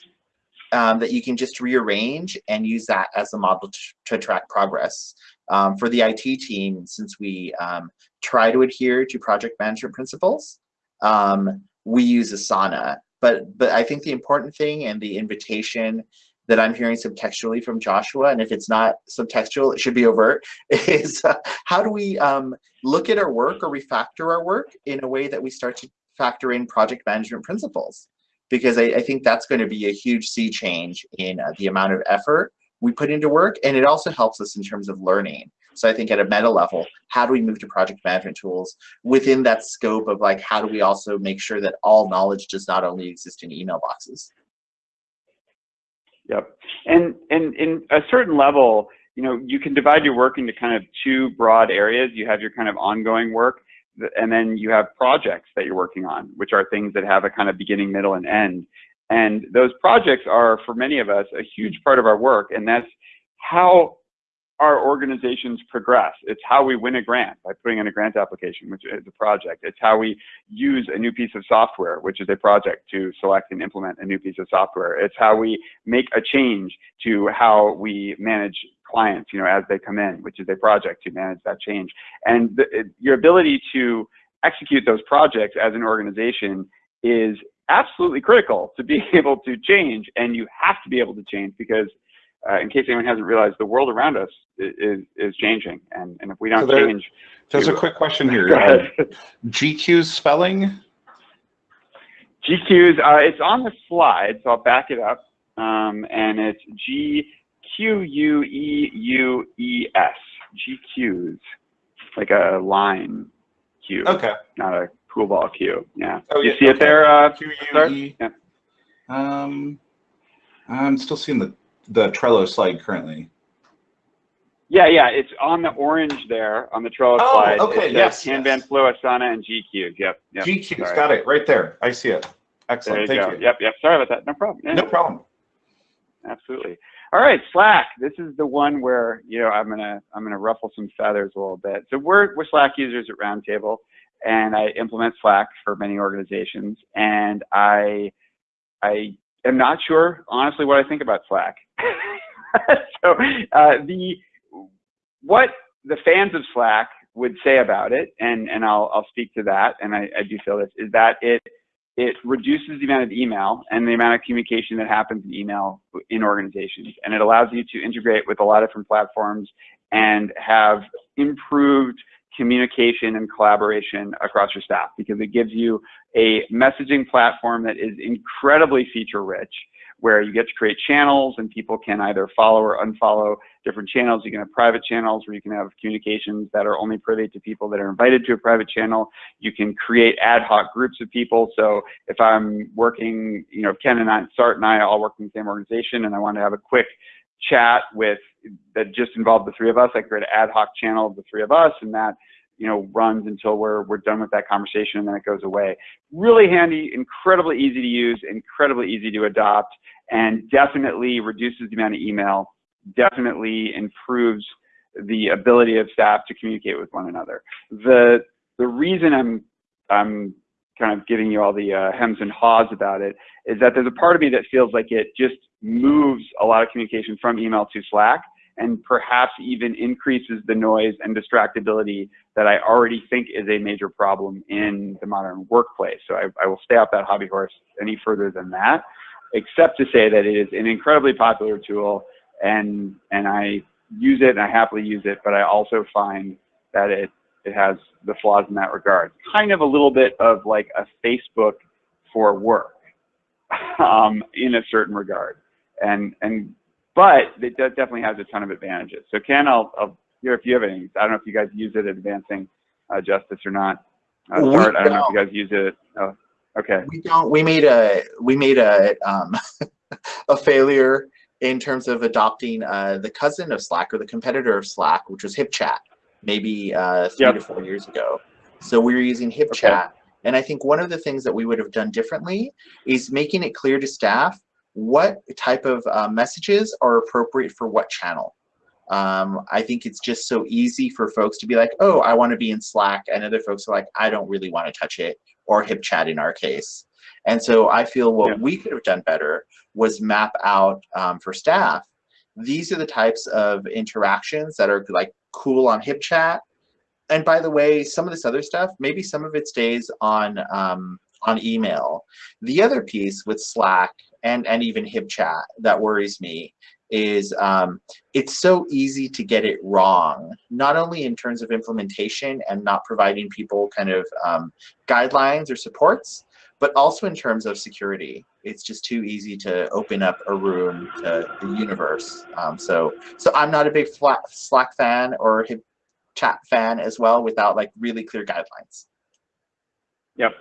um, that you can just rearrange and use that as a model to, track progress. Um, for the IT team, since we um, try to adhere to project management principles, um, we use Asana. But, but I think the important thing and the invitation that I'm hearing subtextually from Joshua, and if it's not subtextual, it should be overt, *laughs* is uh, how do we um, look at our work or refactor our work in a way that we start to factor in project management principles? Because I, I think that's going to be a huge sea change in uh, the amount of effort we put into work, and it also helps us in terms of learning. So I think at a meta level, how do we move to project management tools within that scope of like, how do we also make sure that all knowledge does not only exist in email boxes? Yep. And and in a certain level, you know, you can divide your work into kind of two broad areas. You have your kind of ongoing work, and then you have projects that you're working on, which are things that have a kind of beginning, middle, and end. And those projects are, for many of us, a huge part of our work, and that's how our organizations progress. It's how we win a grant by putting in a grant application, which is a project. It's how we use a new piece of software, which is a project to select and implement a new piece of software. It's how we make a change to how we manage clients, you know, as they come in, which is a project to manage that change. And the, your ability to execute those projects as an organization is absolutely critical to be *laughs* able to change and you have to be able to change because uh, in case anyone hasn't realized, the world around us is is changing, and and if we don't So there- change, There's a quick question here. GQ's spelling? GQueues, uh, it's on the slide, so I'll back it up, um, and it's G Q U E U E S. GQueues, like a line queue, Okay. not a pool ball queue. Yeah. Oh, you yeah, see it there? Uh, QUE. Yeah. Um, I'm still seeing the the Trello slide currently. yeah, yeah. It's on the orange there on the Trello Oh, slide. okay, It says yes, Kanban, yes. Flow, Asana, and GQ. Yep. yep. GQ's sorry. got it right there. I see it. There Excellent. you Thank go. you. Yep, yep. Sorry about that. No problem. Yeah. No problem. Absolutely. All right, Slack. This is the one where you know I'm gonna I'm gonna ruffle some feathers a little bit. So we're we're Slack users at Roundtable, and I implement Slack for many organizations. And I I am not sure honestly what I think about Slack. *laughs* so uh, the what the fans of Slack would say about it, and and I'll I'll speak to that, and I, I do feel this is that it it reduces the amount of email and the amount of communication that happens in email in organizations. And it allows you to integrate with a lot of different platforms and have improved communication and collaboration across your staff because it gives you a messaging platform that is incredibly feature rich where you get to create channels and people can either follow or unfollow different channels. You can have private channels where you can have communications that are only privy to people that are invited to a private channel. You can create ad hoc groups of people. So if I'm working, you know, Ken and I, Sart and I all work in the same organization and I want to have a quick chat with that just involved the three of us, I create an ad hoc channel of the three of us and that you know, runs until we're, we're done with that conversation and then it goes away. Really handy, incredibly easy to use, incredibly easy to adopt, and definitely reduces the amount of email, definitely improves the ability of staff to communicate with one another. The, the reason I'm, I'm kind of giving you all the uh, hems and haws about it is that there's a part of me that feels like it just moves a lot of communication from email to Slack and perhaps even increases the noise and distractibility that I already think is a major problem in the modern workplace. So I, I will stay off that hobby horse any further than that, except to say that it is an incredibly popular tool and, and I use it and I happily use it, but I also find that it, it has the flaws in that regard. Kind of a little bit of like a Facebook for work *laughs* um, in a certain regard. And, and but it does definitely has a ton of advantages. So Ken, I'll, I'll hear if you have any. I don't know if you guys use it advancing uh, justice or not. Uh, We Sart, I don't know if you guys use it. Oh, okay. We don't. We made a we made a um, *laughs* a failure in terms of adopting uh, the cousin of Slack or the competitor of Slack, which was HipChat, maybe uh, three Yep. to four years ago. So we were using HipChat, and I think one of the things that we would have done differently is making it clear to staff what type of uh, messages are appropriate for what channel. Um, I think it's just so easy for folks to be like, oh, I want to be in Slack, and other folks are like, I don't really want to touch it, or HipChat in our case. And so I feel what Yeah. we could have done better was map out um, for staff. These are the types of interactions that are like cool on HipChat. And by the way, some of this other stuff, maybe some of it stays on um, on email. The other piece with Slack and and even HipChat that worries me is um, it's so easy to get it wrong, not only in terms of implementation and not providing people kind of um, guidelines or supports, but also in terms of security. It's just too easy to open up a room to the universe. Um, so, so I'm not a big Slack, Slack fan or Hip chat fan as well without like really clear guidelines. Yep.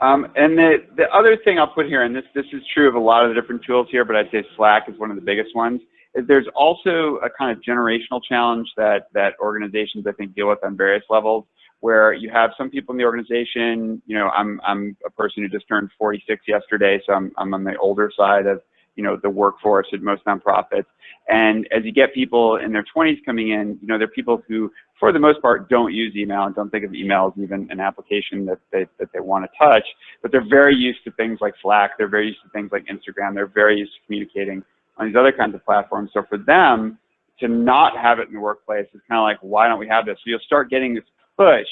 Um, and the, the other thing I'll put here, and this, this is true of a lot of the different tools here, but I'd say Slack is one of the biggest ones, is there's also a kind of generational challenge that, that organizations, I think, deal with on various levels, where you have some people in the organization, you know, I'm, I'm a person who just turned 46 yesterday, so I'm, I'm on the older side of, you know, the workforce at most nonprofits. And as you get people in their 20s coming in, you know, they're people who, for the most part, don't use email and don't think of email as even an application that they, that they want to touch, but they're very used to things like Slack, they're very used to things like Instagram, they're very used to communicating on these other kinds of platforms. So for them to not have it in the workplace is kind of like, why don't we have this? So you'll start getting this push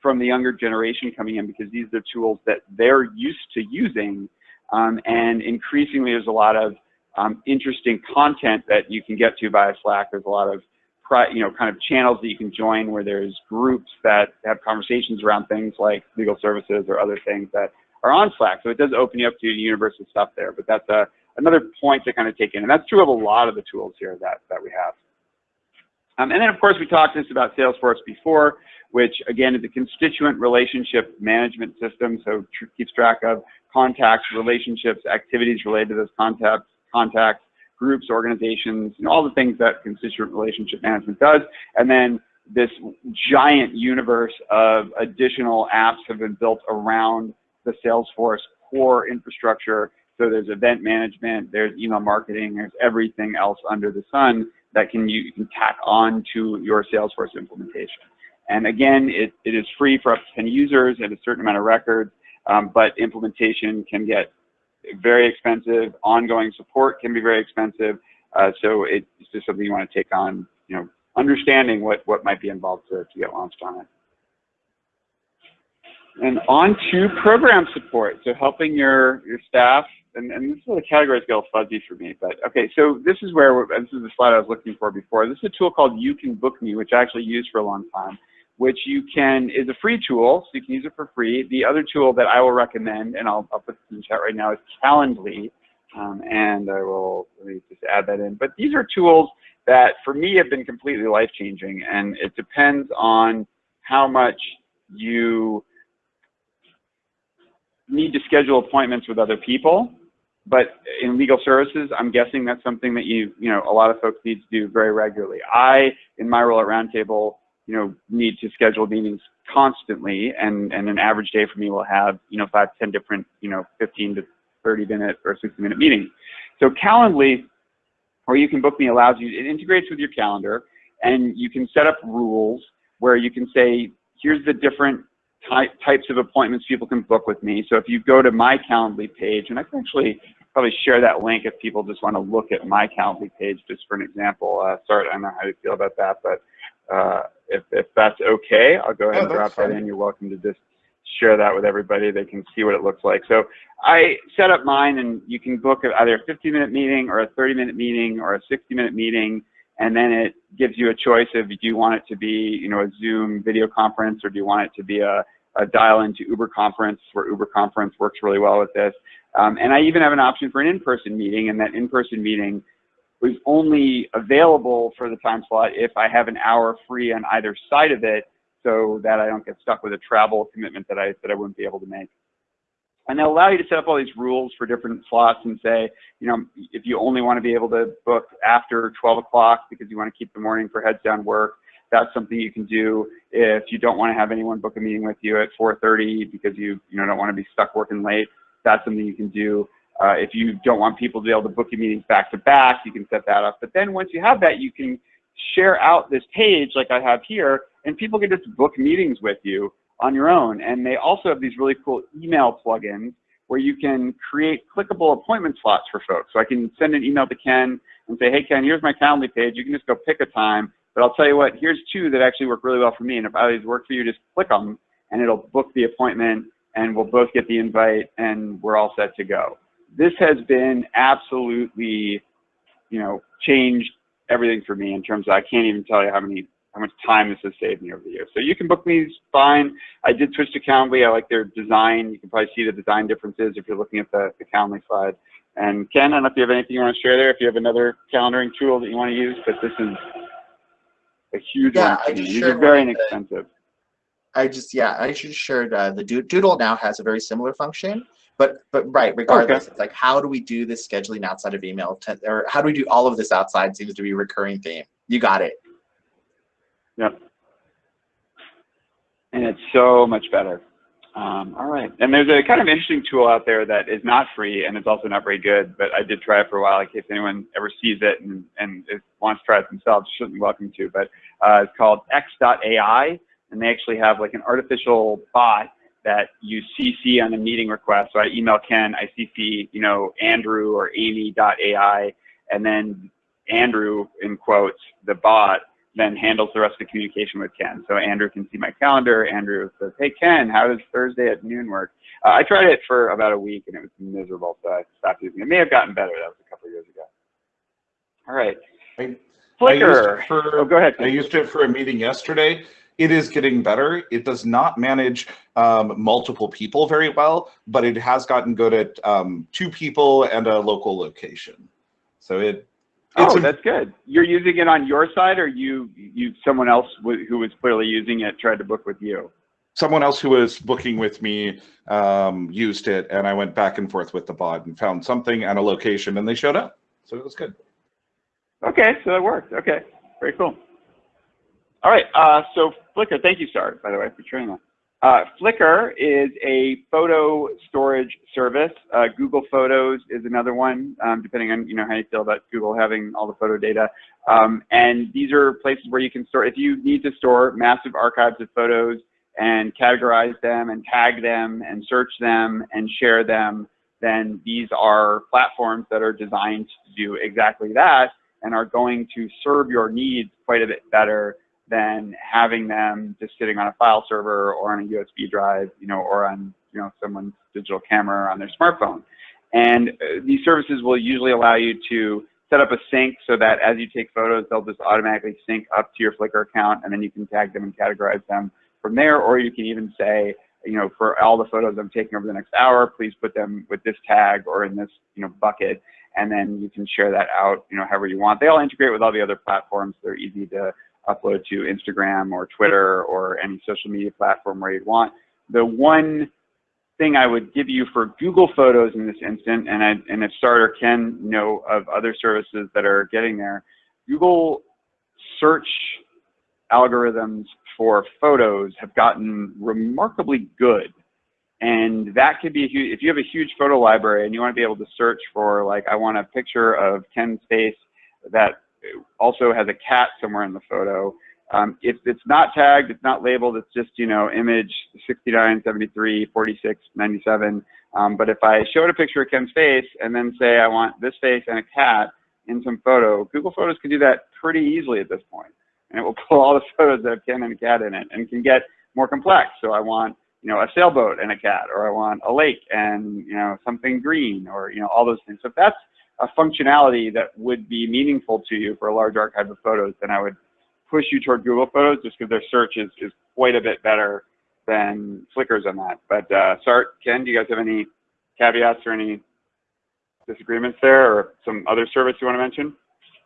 from the younger generation coming in because these are tools that they're used to using. Um, and increasingly, there's a lot of um, interesting content that you can get to via Slack. There's a lot of, you know, kind of channels that you can join where there's groups that have conversations around things like legal services or other things that are on Slack. So it does open you up to a universe of stuff there. But that's a, another point to kind of take in. And that's true of a lot of the tools here that, that we have. Um, and then, of course, we talked this about Salesforce before, which again is a constituent relationship management system. So keeps track of contacts, relationships, activities related to those contacts, contacts, groups, organizations, you know, all the things that constituent relationship management does. And then this giant universe of additional apps have been built around the Salesforce core infrastructure. So there's event management, there's email marketing, there's everything else under the sun that can you can tack on to your Salesforce implementation. And again, it, it is free for up to 10 users and a certain amount of records, um, but implementation can get very expensive. Ongoing support can be very expensive. Uh, so it's just something you want to take on, you know, understanding what, what might be involved to, to get launched on it. And on to program support. So helping your, your staff, and, and this is where the categories get little fuzzy for me, but okay, so this is where, this is the slide I was looking for before. This is a tool called You Can Book Me, which I actually used for a long time, which you can, is a free tool, so you can use it for free. The other tool that I will recommend, and I'll, I'll put this in the chat right now, is Calendly. Um, and I will, just add that in. But these are tools that for me have been completely life-changing, and it depends on how much you need to schedule appointments with other people. But in legal services, I'm guessing that's something that you, you know, a lot of folks need to do very regularly. I, in my role at Roundtable, you know, need to schedule meetings constantly, and, and an average day for me will have, you know, five, 10 different, you know, 15 to 30 minute or 60 minute meetings. So Calendly, or you can book me allows you, it integrates with your calendar, and you can set up rules where you can say, here's the different ty types of appointments people can book with me. So if you go to my Calendly page, and I can actually probably share that link if people just want to look at my Calendly page just for an example. Uh, sorry, I don't know how you feel about that, but uh, if, if that's okay, I'll go ahead Oh, and drop that in. You're welcome to just share that with everybody. They can see what it looks like. So I set up mine and you can book either a 15 minute meeting or a 30 minute meeting or a 60 minute meeting. And then it gives you a choice of do you want it to be, you know, a Zoom video conference or do you want it to be a, a dial into Uber conference where Uber conference works really well with this. Um, and I even have an option for an in-person meeting and that in-person meeting was only available for the time slot if I have an hour free on either side of it so that I don't get stuck with a travel commitment that I, that I wouldn't be able to make. And they'll allow you to set up all these rules for different slots and say, you know, if you only want to be able to book after 12 o'clock because you want to keep the morning for heads down work, that's something you can do. If you don't want to have anyone book a meeting with you at 4.30 because you, you know, don't want to be stuck working late, that's something you can do. Uh, if you don't want people to be able to book your meetings back to back, you can set that up. But then once you have that, you can share out this page like I have here, and people can just book meetings with you on your own. And they also have these really cool email plugins where you can create clickable appointment slots for folks. So I can send an email to Ken and say, hey, Ken, here's my Calendly page. You can just go pick a time. But I'll tell you what, here's two that actually work really well for me. And if either work for you, just click them and it'll book the appointment and we'll both get the invite and we're all set to go. This has been absolutely, you know, changed everything for me in terms of I can't even tell you how many how much time this has saved me over the years. So you can book me fine. I did switch to Calendly. I like their design. You can probably see the design differences if you're looking at the, the Calendly slide. And Ken, I don't know if you have anything you want to share there, if you have another calendaring tool that you want to use, but this is a huge Yeah, one. I me. just These are very of the- inexpensive. I just yeah, I just shared uh, the Doodle now has a very similar function, but but right, regardless, it's like how do we do this scheduling outside of email, to, or how do we do all of this outside? Seems to be a recurring theme. You got it. Yep. And it's so much better. Um, all right. And there's a kind of interesting tool out there that is not free and it's also not very good, but I did try it for a while in case anyone ever sees it and, and wants to try it themselves, be welcome to. But uh, it's called x.ai and they actually have like an artificial bot that you CC on a meeting request. So I email Ken, I CC, you know, Andrew or Amy.ai, and then Andrew, in quotes, the bot, then handles the rest of the communication with Ken. So Andrew can see my calendar. Andrew says, hey, Ken, how does Thursday at noon work? Uh, I tried it for about a week and it was miserable, so I stopped using it. It may have gotten better. That was a couple of years ago. All right. I- I Flickr. it for- Oh, go ahead. I used it for a meeting yesterday. It is getting better. It does not manage um, multiple people very well, but it has gotten good at um, two people and a local location. So it Oh, that's good. You're using it on your side, or you you someone else w- who was clearly using it tried to book with you? someone else who was booking with me um, used it, and I went back and forth with the bot and found something and a location, and they showed up. So it was good. Okay, so that worked. Okay, very cool. All right, uh, so Flickr, thank you, Star, by the way, for sharing that. Uh, Flickr is a photo storage service. Uh, Google Photos is another one, um, depending on you know how you feel about Google having all the photo data. Um, and these are places where you can store, if you need to store massive archives of photos and categorize them and tag them and search them and share them, then these are platforms that are designed to do exactly that and are going to serve your needs quite a bit better than having them just sitting on a file server or on a USB drive, you know, or on, you know, someone's digital camera or on their smartphone. And uh, these services will usually allow you to set up a sync so that as you take photos, they'll just automatically sync up to your Flickr account and then you can tag them and categorize them from there, or you can even say, you know, for all the photos I'm taking over the next hour, please put them with this tag or in this, you know, bucket, and then you can share that out, you know, however you want. They all integrate with all the other platforms. They're easy to upload to Instagram or Twitter or any social media platform where you'd want. The one thing I would give you for Google Photos in this instant, and, I, and if Starter can know of other services that are getting there, Google search algorithms for photos have gotten remarkably good. And that could be a huge, if you have a huge photo library and you want to be able to search for like, I want a picture of Ken's face that also has a cat somewhere in the photo. Um, if it's not tagged, it's not labeled, it's just, you know, image 69, 73, 46, 97. Um, but if I showed a picture of Ken's face and then say I want this face and a cat in some photo, Google Photos can do that pretty easily at this point. And it will pull all the *laughs* photos that have Ken and a cat in it and can get more complex. So I want, you know, a sailboat and a cat, or I want a lake and, you know, something green, or, you know, all those things. So if that's a functionality that would be meaningful to you for a large archive of photos, then I would push you toward Google Photos just because their search is, is quite a bit better than Flickr's on that. But uh, Sart, Ken, do you guys have any caveats or any disagreements there or some other service you want to mention?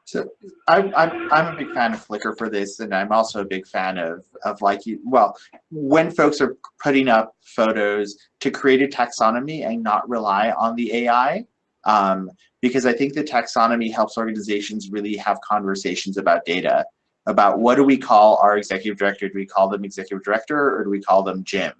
So I'm, I'm, I'm a big fan of Flickr for this, and I'm also a big fan of, of like you, well, when folks are putting up photos to create a taxonomy and not rely on the AI, um, because I think the taxonomy helps organizations really have conversations about data, about what do we call our executive director? Do we call them executive director or do we call them Jim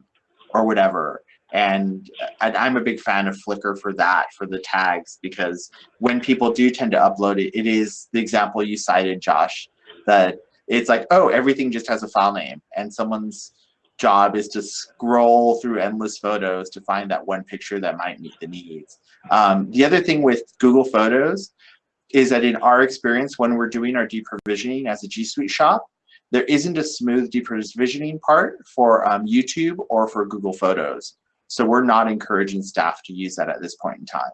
or whatever? And, and I'm a big fan of Flickr for that, for the tags, because when people do tend to upload it, it is the example you cited, Josh, that it's like, oh, everything just has a file name and someone's job is to scroll through endless photos to find that one picture that might meet the needs. Um, the other thing with Google Photos is that in our experience, when we're doing our deprovisioning as a G Suite shop, there isn't a smooth deprovisioning part for um, YouTube or for Google Photos. So we're not encouraging staff to use that at this point in time.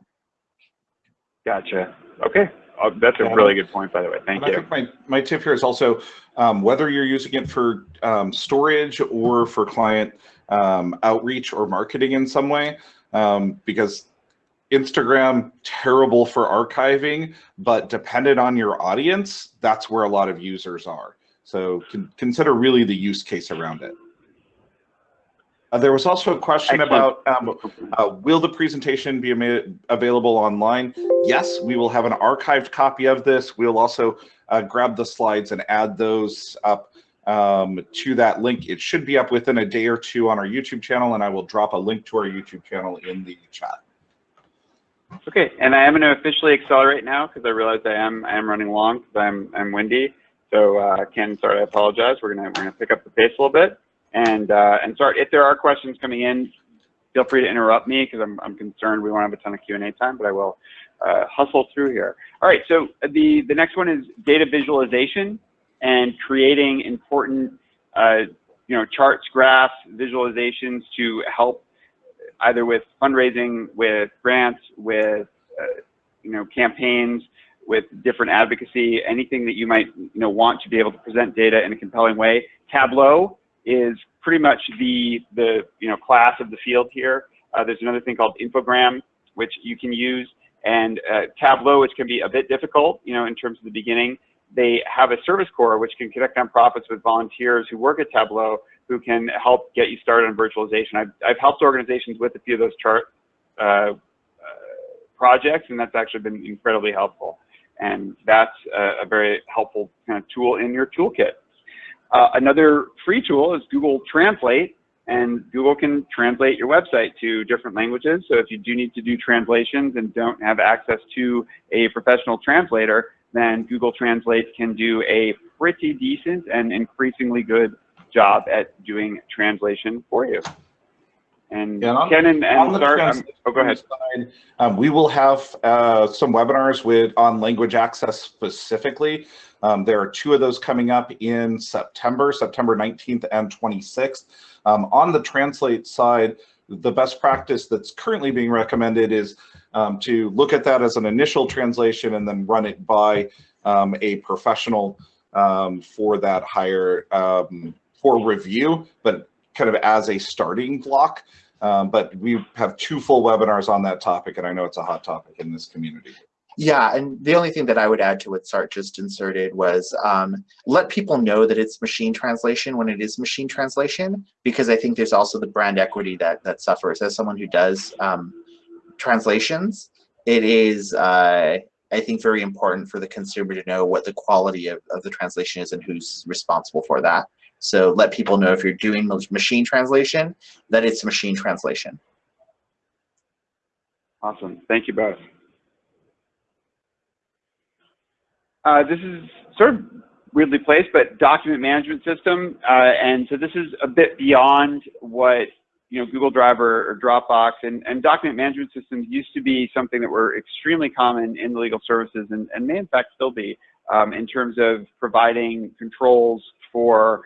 Gotcha. Okay. Oh, that's a Yeah. really good point, by the way. Thank And I you. think my, my tip here is also um, whether you're using it for um, storage or for client um, outreach or marketing in some way, um, because Instagram, terrible for archiving, but dependent on your audience, that's where a lot of users are. So con consider really the use case around it. Uh, there was also a question Excellent. about um, uh, will the presentation be available online? Yes, we will have an archived copy of this. We'll also uh, grab the slides and add those up um, to that link. It should be up within a day or two on our YouTube channel, and I will drop a link to our YouTube channel in the chat. Okay, and I am going to officially accelerate now because I realize I am I am running long because I'm I'm windy. So uh, Ken, sorry, I apologize. We're gonna we're gonna pick up the pace a little bit. And uh, and sorry if there are questions coming in, feel free to interrupt me because I'm I'm concerned we won't have a ton of Q and A time, but I will uh, hustle through here. All right, so the the next one is data visualization and creating important uh, you know charts, graphs, visualizations to help either with fundraising, with grants, with uh, you know campaigns, with different advocacy, anything that you might you know want to be able to present data in a compelling way. Tableau is pretty much the the you know class of the field here. Uh, there's another thing called Infogram, which you can use, And uh, Tableau, which can be a bit difficult, you know, in terms of the beginning, they have a service corps which can connect nonprofits with volunteers who work at Tableau who can help get you started on virtualization. I've, I've helped organizations with a few of those chart uh, uh, projects, and that's actually been incredibly helpful. And that's a, a very helpful kind of tool in your toolkit. Uh, another free tool is Google Translate, and Google can translate your website to different languages. So if you do need to do translations and don't have access to a professional translator, then Google Translate can do a pretty decent and increasingly good job at doing translation for you. And Yeah, on- Ken and, on and um, oh, go ahead. side, Um, we will have uh, some webinars with on language access specifically. Um, there are two of those coming up in September, September 19th and 26th. Um, on the translate side, the best practice that's currently being recommended is um, to look at that as an initial translation and then run it by um, a professional um, for that higher um, for review, but kind of as a starting block. Um, but we have two full webinars on that topic, and I know it's a hot topic in this community. Yeah, and the only thing that I would add to what Sart just inserted was um, let people know that it's machine translation when it is machine translation, because I think there's also the brand equity that that suffers. As someone who does um, translations, it is uh, I think very important for the consumer to know what the quality of, of the translation is and who's responsible for that. So let people know if you're doing machine translation that it's machine translation. Awesome. Thank you both. Uh, this is sort of weirdly placed, but document management system. Uh, and so this is a bit beyond what you know Google Drive or, or Dropbox and, and, document management systems used to be something that were extremely common in the legal services and, and may in fact still be um, in terms of providing controls for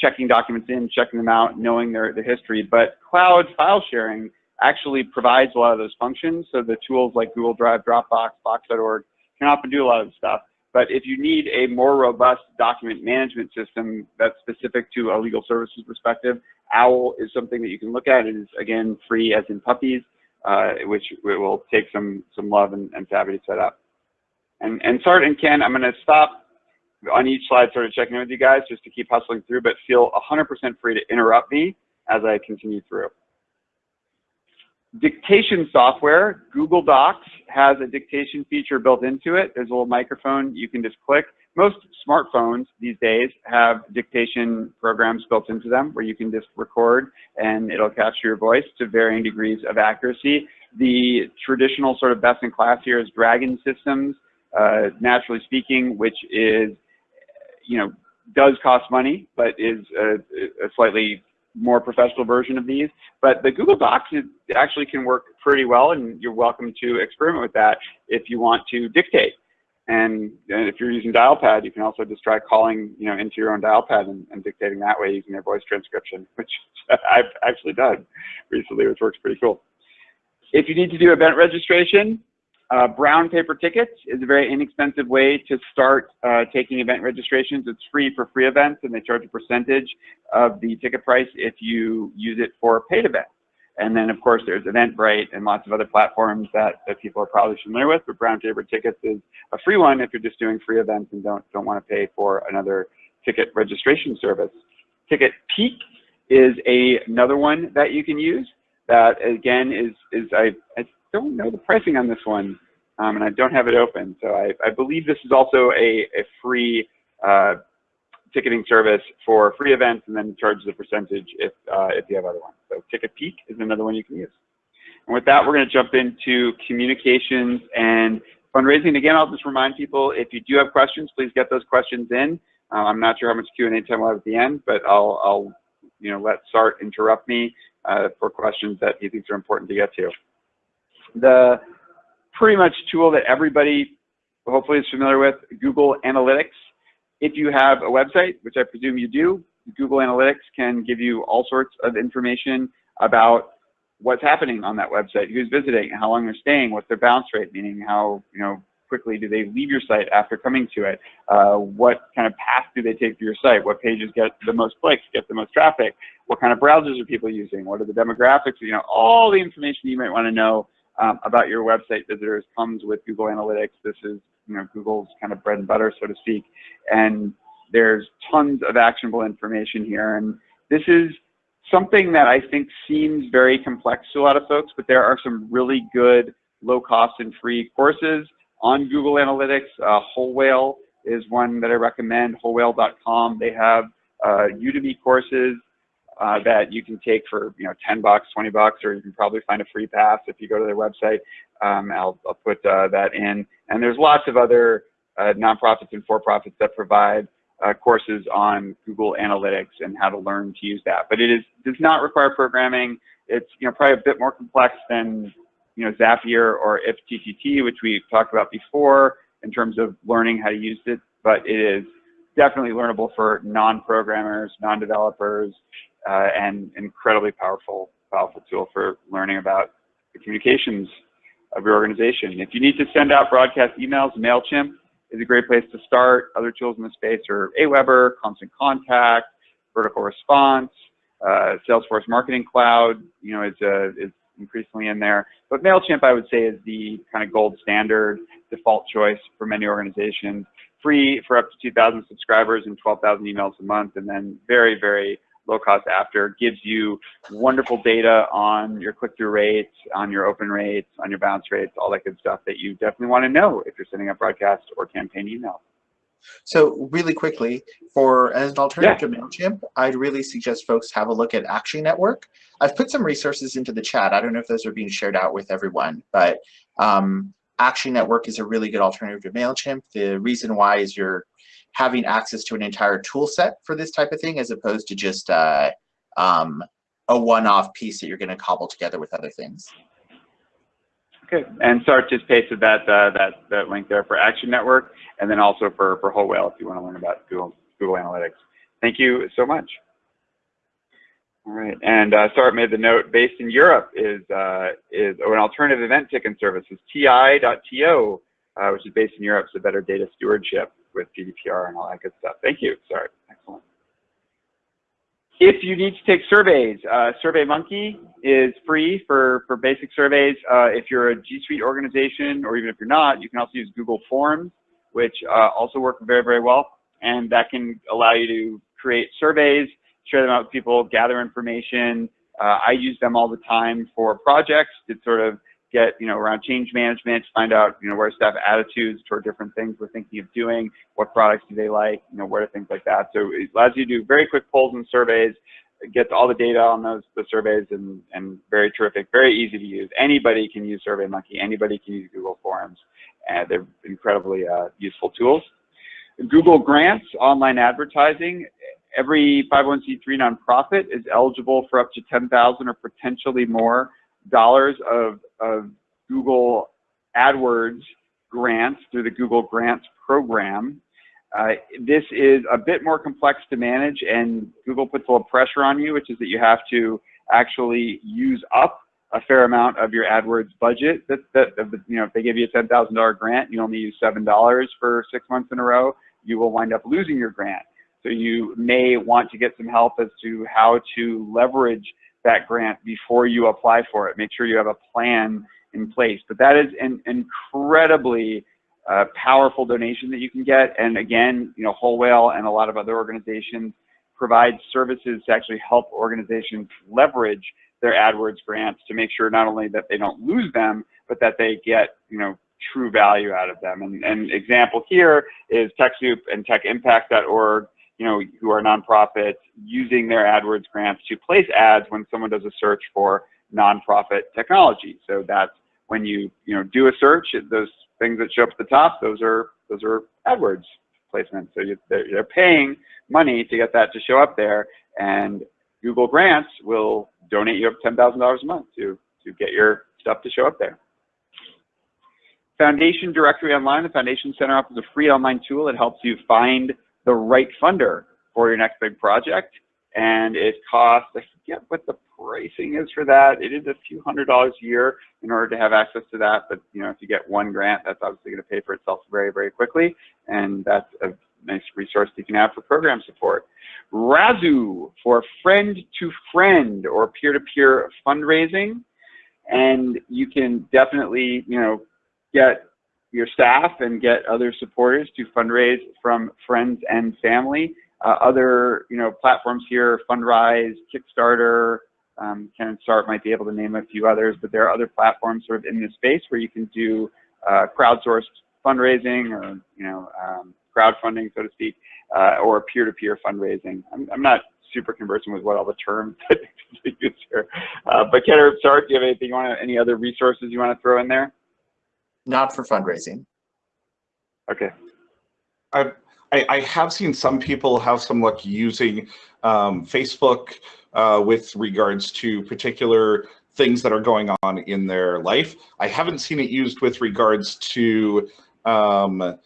checking documents in, checking them out, knowing their, their history. But cloud file sharing actually provides a lot of those functions. So the tools like Google Drive, Dropbox, Box.org can often do a lot of stuff. But if you need a more robust document management system that's specific to a legal services perspective, OWL is something that you can look at. It is, again, free as in puppies, uh, which will take some, some love and, and savvy to set up. And, and Sart and Ken, I'm going to stop on each slide sort of checking in with you guys just to keep hustling through, but feel 100% free to interrupt me as I continue through. Dictation software, Google Docs has a dictation feature built into it. There's a little microphone you can just click. Most smartphones these days have dictation programs built into them where you can just record and it'll capture your voice to varying degrees of accuracy. The traditional sort of best in class here is Dragon Systems, uh, naturally speaking, which is, you know, does cost money, but is a, a slightly more professional version of these. But the Google Docs actually can work pretty well, and you're welcome to experiment with that if you want to dictate. And, and if you're using Dialpad, you can also just try calling, you know, into your own Dialpad and, and dictating that way using their voice transcription, *laughs* which I've actually done recently, which works pretty cool. If you need to do event registration, uh, brown paper tickets is a very inexpensive way to start uh, taking event registrations. It's free for free events and they charge a percentage of the ticket price if you use it for paid events. And then of course there's Eventbrite and lots of other platforms that, that people are probably familiar with, but brown paper tickets is a free one if you're just doing free events and don't, don't want to pay for another ticket registration service. Ticket Peak is a, another one that you can use that again is, is I, I don't know the pricing on this one, um, and I don't have it open. So I, I believe this is also a, a free uh, ticketing service for free events and then charge the percentage if, uh, if you have other ones. So TicketPeak is another one you can use. And with that, we're going to jump into communications and fundraising. Again, I'll just remind people, if you do have questions, please get those questions in. Uh, I'm not sure how much Q&A time we'll have at the end, but I'll, I'll you know, let Sart interrupt me uh, for questions that he thinks are important to get to the pretty much tool that everybody hopefully is familiar with, Google Analytics. If you have a website, which I presume you do, Google Analytics can give you all sorts of information about what's happening on that website, who's visiting, how long they're staying, what's their bounce rate, meaning how you know quickly do they leave your site after coming to it, uh, what kind of path do they take to your site, what pages get the most clicks, get the most traffic, what kind of browsers are people using, what are the demographics, you know, all the information you might want to know um, about your website visitors comes with Google Analytics. This is you know Google's kind of bread and butter, so to speak. And there's tons of actionable information here. And this is something that I think seems very complex to a lot of folks, but there are some really good low cost and free courses on Google Analytics. Uh, Whole Whale is one that I recommend, wholewhale.com. They have uh, Udemy courses uh, that you can take for you know 10 bucks, 20 bucks, or you can probably find a free pass if you go to their website. Um, I'll, I'll, put uh, that in. And there's lots of other uh, nonprofits and for-profits that provide uh, courses on Google Analytics and how to learn to use that. But it is does not require programming. It's you know probably a bit more complex than you know Zapier or IFTTT, which we talked about before in terms of learning how to use it. But it is definitely learnable for non-programmers, non-developers, uh, and incredibly powerful, powerful tool for learning about the communications of your organization. If you need to send out broadcast emails, MailChimp is a great place to start. Other tools in the space are Aweber, Constant Contact, Vertical Response, uh, Salesforce Marketing Cloud, you know, is, uh, is increasingly in there. But MailChimp, I would say, is the kind of gold standard default choice for many organizations. Free for up to 2,000 subscribers and 12,000 emails a month, and then very, very low cost after gives you wonderful data on your click-through rates, on your open rates, on your bounce rates, all that good stuff that you definitely want to know if you're sending out broadcast or campaign email. So really quickly, for as an alternative yeah. to MailChimp, I'd really suggest folks have a look at Action Network. I've put some resources into the chat. I don't know if those are being shared out with everyone, but um, Action Network is a really good alternative to MailChimp. The reason why is you're having access to an entire tool set for this type of thing as opposed to just uh, um, a one-off piece that you're going to cobble together with other things. Okay, and Sart just pasted that, uh, that, that link there for Action Network and then also for, for Whole Whale if you want to learn about Google, Google Analytics. Thank you so much. All right, and uh, Sart made the note, based in Europe is, uh, is an alternative event ticketing service, is ti.to, uh, which is based in Europe, so better data stewardship with GDPR and all that good stuff. Thank you. Sorry. Excellent. If you need to take surveys, uh, SurveyMonkey is free for, for basic surveys. Uh, if you're a G Suite organization, or even if you're not, you can also use Google Forms, which uh, also work very, very well. And that can allow you to create surveys, share them out with people, gather information. Uh, I use them all the time for projects to sort of get, you know, around change management, to find out, you know, where staff attitudes toward different things we're thinking of doing, what products do they like, you know, where are things like that. So it allows you to do very quick polls and surveys, gets all the data on those the surveys and, and very terrific, very easy to use. Anybody can use SurveyMonkey, anybody can use Google Forms, and they're incredibly uh, useful tools. Google Grants, online advertising, every 501c3 nonprofit is eligible for up to 10,000 or potentially more dollars of, of Google AdWords grants through the Google Grants program. Uh, this is a bit more complex to manage and Google puts a little pressure on you, which is that you have to actually use up a fair amount of your AdWords budget. That, that you know, if they give you a $10,000 grant, you only use $7 for six months in a row, you will wind up losing your grant. So you may want to get some help as to how to leverage that grant before you apply for it. Make sure you have a plan in place. But that is an incredibly uh, powerful donation that you can get. And again, you know, Whole Whale and a lot of other organizations provide services to actually help organizations leverage their AdWords grants to make sure not only that they don't lose them, but that they get, you know, true value out of them. And an example here is TechSoup and TechImpact.org you know, who are nonprofits using their AdWords grants to place ads when someone does a search for nonprofit technology. So that's when you, you know, do a search, those things that show up at the top, those are, those are AdWords placements. So you, they're, they're paying money to get that to show up there and Google Grants will donate you up $10,000 a month to, to get your stuff to show up there. Foundation Directory Online, the Foundation Center offers a free online tool that helps you find the right funder for your next big project. And it costs, I forget what the pricing is for that. It is a few hundred dollars a year in order to have access to that. But you know, if you get one grant, that's obviously going to pay for itself very, very quickly. And that's a nice resource you can have for program support. Razoo for friend to friend or peer to peer fundraising. and you can definitely, you know, get your staff and get other supporters to fundraise from friends and family. Uh, other, you know, platforms here, Fundrise, Kickstarter, um, Ken Start might be able to name a few others, but there are other platforms sort of in this space where you can do uh, crowdsourced fundraising or, you know, um, crowdfunding, so to speak, uh, or peer-to-peer fundraising. I'm, I'm not super conversant with what all the terms *laughs* that use here. Uh, but Ken or do you have anything you want any other resources you want to throw in there? Not for fundraising. Okay. I, I have seen some people have some luck using um, Facebook uh, with regards to particular things that are going on in their life. I haven't seen it used with regards to um,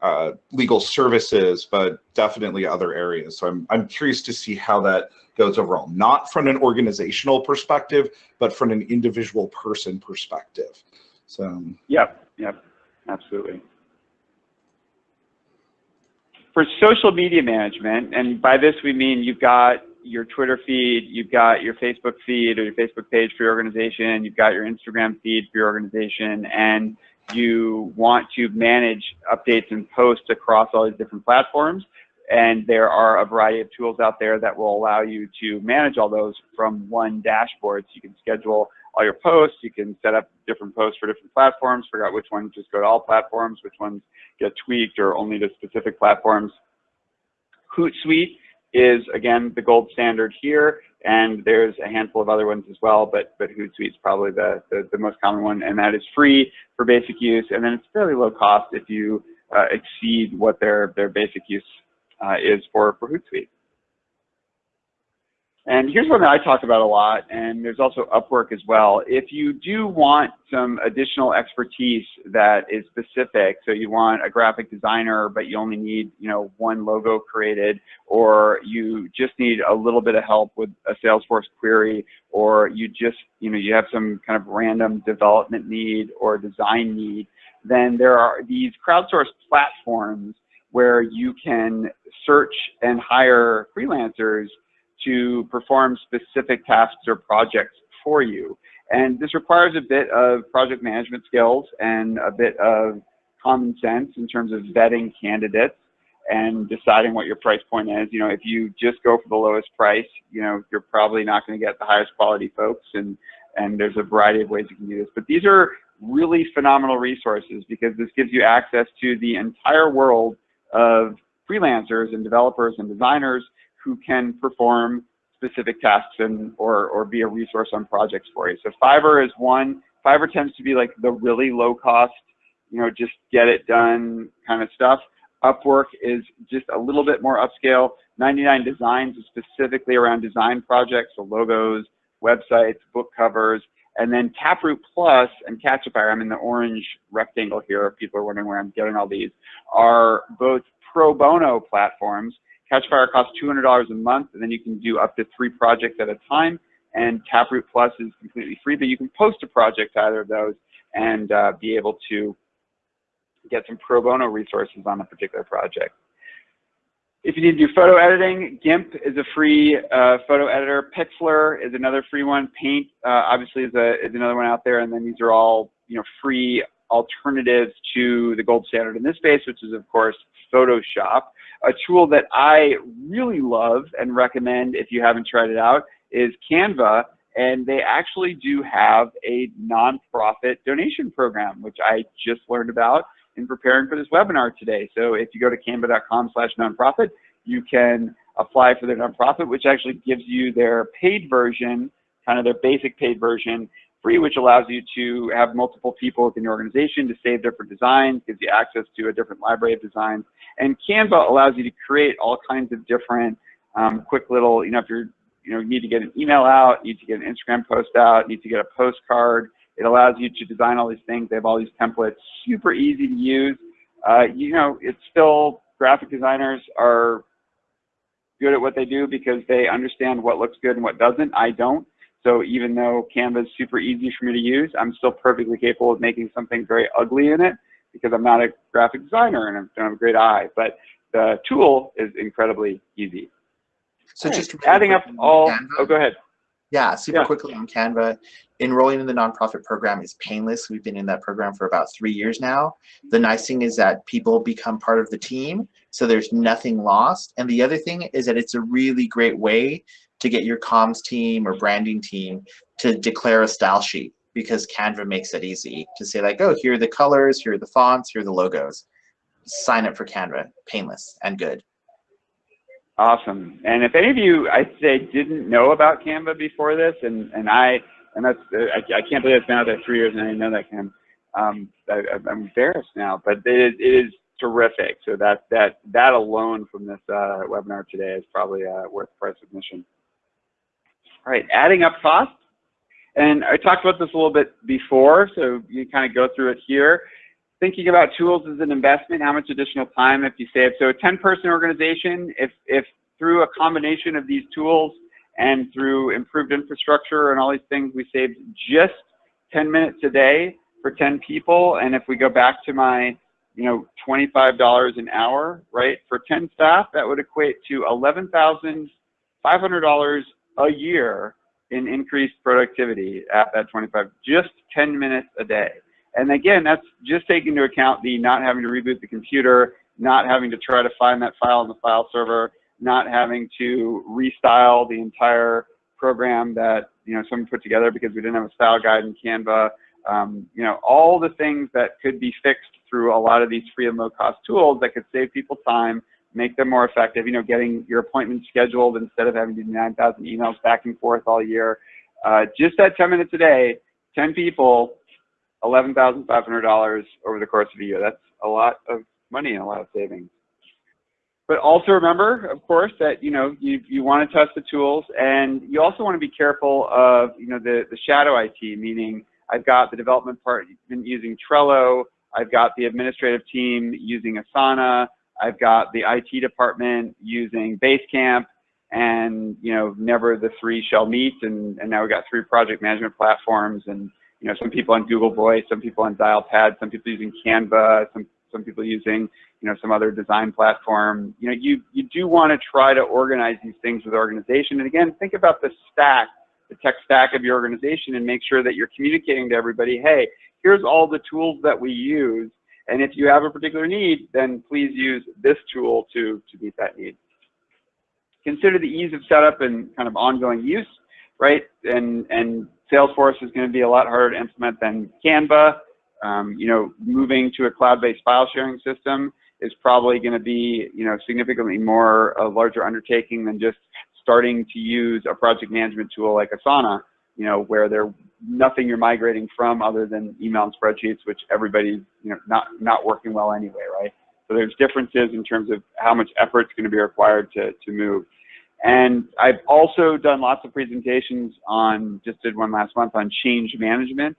uh, legal services, but definitely other areas. So I'm, I'm curious to see how that goes overall, not from an organizational perspective, but from an individual person perspective. So. Yep, yep, absolutely. For social media management, and by this we mean you've got your Twitter feed, you've got your Facebook feed or your Facebook page for your organization, you've got your Instagram feed for your organization, and you want to manage updates and posts across all these different platforms. And there are a variety of tools out there that will allow you to manage all those from one dashboard. So you can schedule all your posts, you can set up different posts for different platforms, figure out which ones just go to all platforms, which ones get tweaked or only to specific platforms. Hootsuite is, again, the gold standard here. And there's a handful of other ones as well, but, but Hootsuite is probably the, the, the, most common one. And that is free for basic use. And then it's fairly low cost if you uh, exceed what their, their basic use uh, is for, for Hootsuite. And here's one that I talk about a lot, and there's also Upwork as well. If you do want some additional expertise that is specific, so you want a graphic designer, but you only need, you know, one logo created, or you just need a little bit of help with a Salesforce query, or you just, you know, you have some kind of random development need or design need, then there are these crowdsourced platforms where you can search and hire freelancers to perform specific tasks or projects for you. And this requires a bit of project management skills and a bit of common sense in terms of vetting candidates and deciding what your price point is. You know, if you just go for the lowest price, you know, you're probably not going to get the highest quality folks and and there's a variety of ways you can do this. But these are really phenomenal resources because this gives you access to the entire world of freelancers and developers and designers who can perform specific tasks and or, or be a resource on projects for you. So Fiverr is one. Fiverr tends to be like the really low cost, you know, just get it done kind of stuff. Upwork is just a little bit more upscale. 99 Designs is specifically around design projects, so logos, websites, book covers, and then Taproot Plus and Catchafire, I'm in the orange rectangle here, if people are wondering where I'm getting all these, are both pro bono platforms Catchafire costs $200 a month, and then you can do up to three projects at a time. And Taproot Plus is completely free, but you can post a project to either of those and uh, be able to get some pro bono resources on a particular project. If you need to do photo editing, GIMP is a free uh, photo editor. Pixlr is another free one. Paint uh, obviously is, a, is another one out there, and then these are all you know free alternatives to the gold standard in this space, which is of course Photoshop. A tool that I really love and recommend if you haven't tried it out is Canva, and they actually do have a nonprofit donation program, which I just learned about in preparing for this webinar today. So if you go to canva.com slash nonprofit, you can apply for their nonprofit, which actually gives you their paid version, kind of their basic paid version, free, which allows you to have multiple people within your organization to save different designs, gives you access to a different library of designs. And Canva allows you to create all kinds of different um, quick little, you know, if you're, you know, you need to get an email out, you need to get an Instagram post out, need to get a postcard, it allows you to design all these things. They have all these templates, super easy to use. Uh, you know, it's still, graphic designers are good at what they do because they understand what looks good and what doesn't. I don't. So even though Canva is super easy for me to use, I'm still perfectly capable of making something very ugly in it because I'm not a graphic designer and I don't have a great eye. But the tool is incredibly easy. So just adding up all, Canva, oh, go ahead. Yeah, super Yeah. quickly on Canva. Enrolling in the nonprofit program is painless. We've been in that program for about three years now. The nice thing is that people become part of the team, so there's nothing lost. And the other thing is that it's a really great way to get your comms team or branding team to declare a style sheet because Canva makes it easy to say like, oh, here are the colors, here are the fonts, here are the logos. Sign up for Canva, painless and good. Awesome. And if any of you, I say, didn't know about Canva before this, and, and I, and that's, I, I can't believe it's been out there three years and I didn't know that, Cam. Um, I, I'm embarrassed now, but it, it is terrific. So that, that, that alone from this uh, webinar today is probably uh, worth price admission. Right, adding up costs. And I talked about this a little bit before, so you kind of go through it here. Thinking about tools as an investment, how much additional time if you save. So a 10 person organization, if, if through a combination of these tools and through improved infrastructure and all these things, we saved just 10 minutes a day for 10 people. And if we go back to my, you know, $25 an hour, right, for 10 staff, that would equate to $11,500 a year in increased productivity at that 25, just 10 minutes a day. And again, that's just taking into account the not having to reboot the computer, not having to try to find that file in the file server, not having to restyle the entire program that you know someone put together because we didn't have a style guide in Canva. Um, you know, all the things that could be fixed through a lot of these free and low cost tools that could save people time, make them more effective. You know, getting your appointment scheduled instead of having to do 9,000 emails back and forth all year. Uh, just that 10 minutes a day, 10 people, $11,500 over the course of a year. That's a lot of money and a lot of savings. But also remember, of course, that you know you, you want to test the tools, and you also want to be careful of you know the the shadow IT, meaning I've got the development part using Trello, I've got the administrative team using Asana, I've got the IT department using Basecamp, and you know never the three shall meet, and and now we've got three project management platforms, and you know some people on Google Voice, some people on Dialpad, some people using Canva, some some people using you know, some other design platform. You know, you, you do want to try to organize these things with organization. And again, think about the stack, the tech stack of your organization and make sure that you're communicating to everybody, hey, here's all the tools that we use. And if you have a particular need, then please use this tool to, to meet that need. Consider the ease of setup and kind of ongoing use, right? And, and Salesforce is going to be a lot harder to implement than Canva. Um, you know, moving to a cloud-based file sharing system is probably going to be, you know, significantly more a larger undertaking than just starting to use a project management tool like Asana, you know, where they're nothing you're migrating from other than email and spreadsheets, which everybody's, you know, not, not working well anyway, right? So there's differences in terms of how much effort is going to be required to, to move. And I've also done lots of presentations on, just did one last month on change management.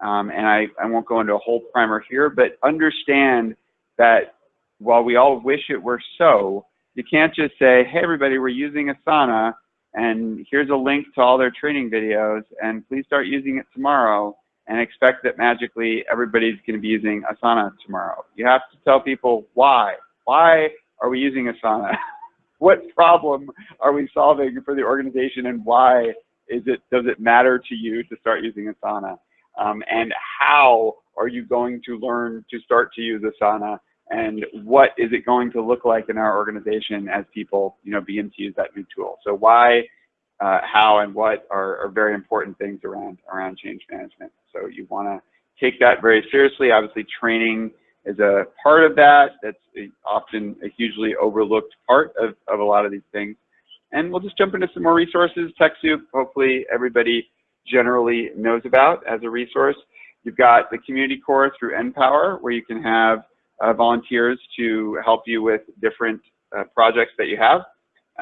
Um, and I, I won't go into a whole primer here, but understand that while we all wish it were so, you can't just say, hey, everybody, we're using Asana, and here's a link to all their training videos, and please start using it tomorrow, and expect that magically everybody's going to be using Asana tomorrow. You have to tell people why. Why are we using Asana? *laughs* what problem are we solving for the organization, and why is it, does it matter to you to start using Asana? Um, and how are you going to learn to start to use Asana? And what is it going to look like in our organization as people, you know, begin to use that new tool. So why, uh, how, and what are, are, very important things around around change management. So you want to take that very seriously. Obviously, training is a part of that. That's often a hugely overlooked part of, of a lot of these things. And we'll just jump into some more resources. TechSoup, hopefully everybody generally knows about as a resource. You've got the community corps through NPower, where you can have uh, volunteers to help you with different uh, projects that you have.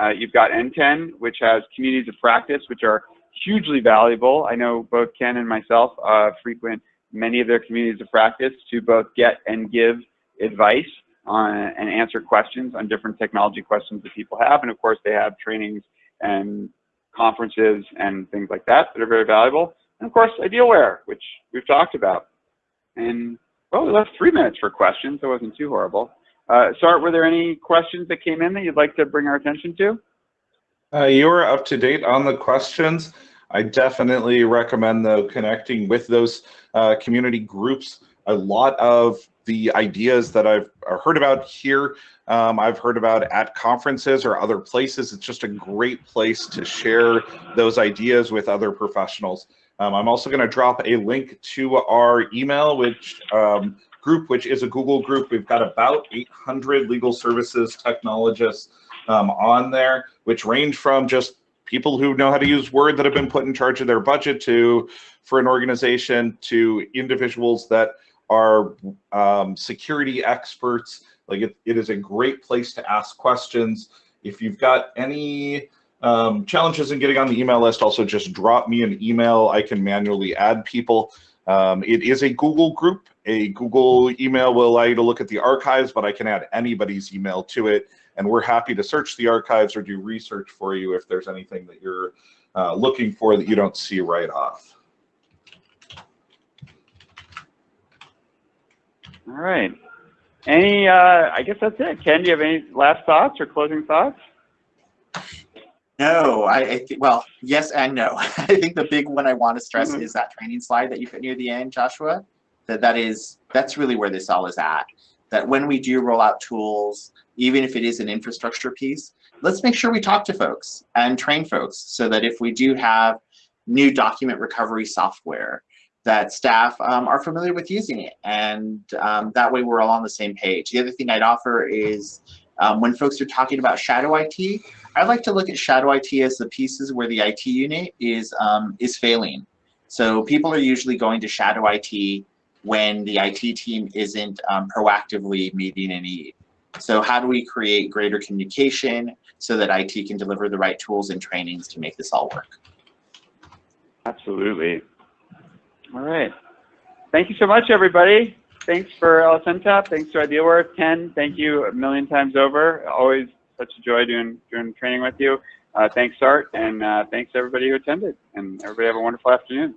Uh, you've got NTEN, which has communities of practice, which are hugely valuable. I know both Ken and myself uh, frequent many of their communities of practice to both get and give advice on, and answer questions on different technology questions that people have. And of course, they have trainings and conferences and things like that that are very valuable. And of course, Idealware, which we've talked about. And well, we left three minutes for questions. That wasn't too horrible. Uh, Sart, were there any questions that came in that you'd like to bring our attention to? Uh, you are up to date on the questions. I definitely recommend though connecting with those uh, community groups. A lot of the ideas that I've heard about here, um, I've heard about at conferences or other places. It's just a great place to share those ideas with other professionals. Um, I'm also going to drop a link to our email, which um, group, which is a Google group. We've got about 800 legal services technologists um, on there, which range from just people who know how to use Word that have been put in charge of their budget to for an organization to individuals that are um, security experts. Like it, it is a great place to ask questions. If you've got any um, challenges in getting on the email list, also just drop me an email. I can manually add people. Um, it is a Google group. A Google email will allow you to look at the archives, but I can add anybody's email to it. And we're happy to search the archives or do research for you if there's anything that you're uh, looking for that you don't see right off. All right. Any, uh, I guess that's it. Ken, do you have any last thoughts or closing thoughts? No, I, I think, well, yes and no. *laughs* I think the big one I want to stress Mhm. is that training slide that you put near the end, Joshua. That that is, that's really where this all is at. That when we do roll out tools, even if it is an infrastructure piece, let's make sure we talk to folks and train folks so that if we do have new document recovery software, that staff um, are familiar with using it. And um, that way we're all on the same page. The other thing I'd offer is um, when folks are talking about shadow IT, I like to look at shadow IT as the pieces where the IT unit is um, is failing. So people are usually going to shadow IT when the IT team isn't um, proactively meeting a need. So how do we create greater communication so that IT can deliver the right tools and trainings to make this all work? Absolutely. All right. Thank you so much, everybody. Thanks for LSNTAP. Thanks to Idealware. Ken, thank you a million times over. Always such a joy doing, doing training with you. Uh, thanks, Art, and uh, thanks everybody who attended. And everybody have a wonderful afternoon.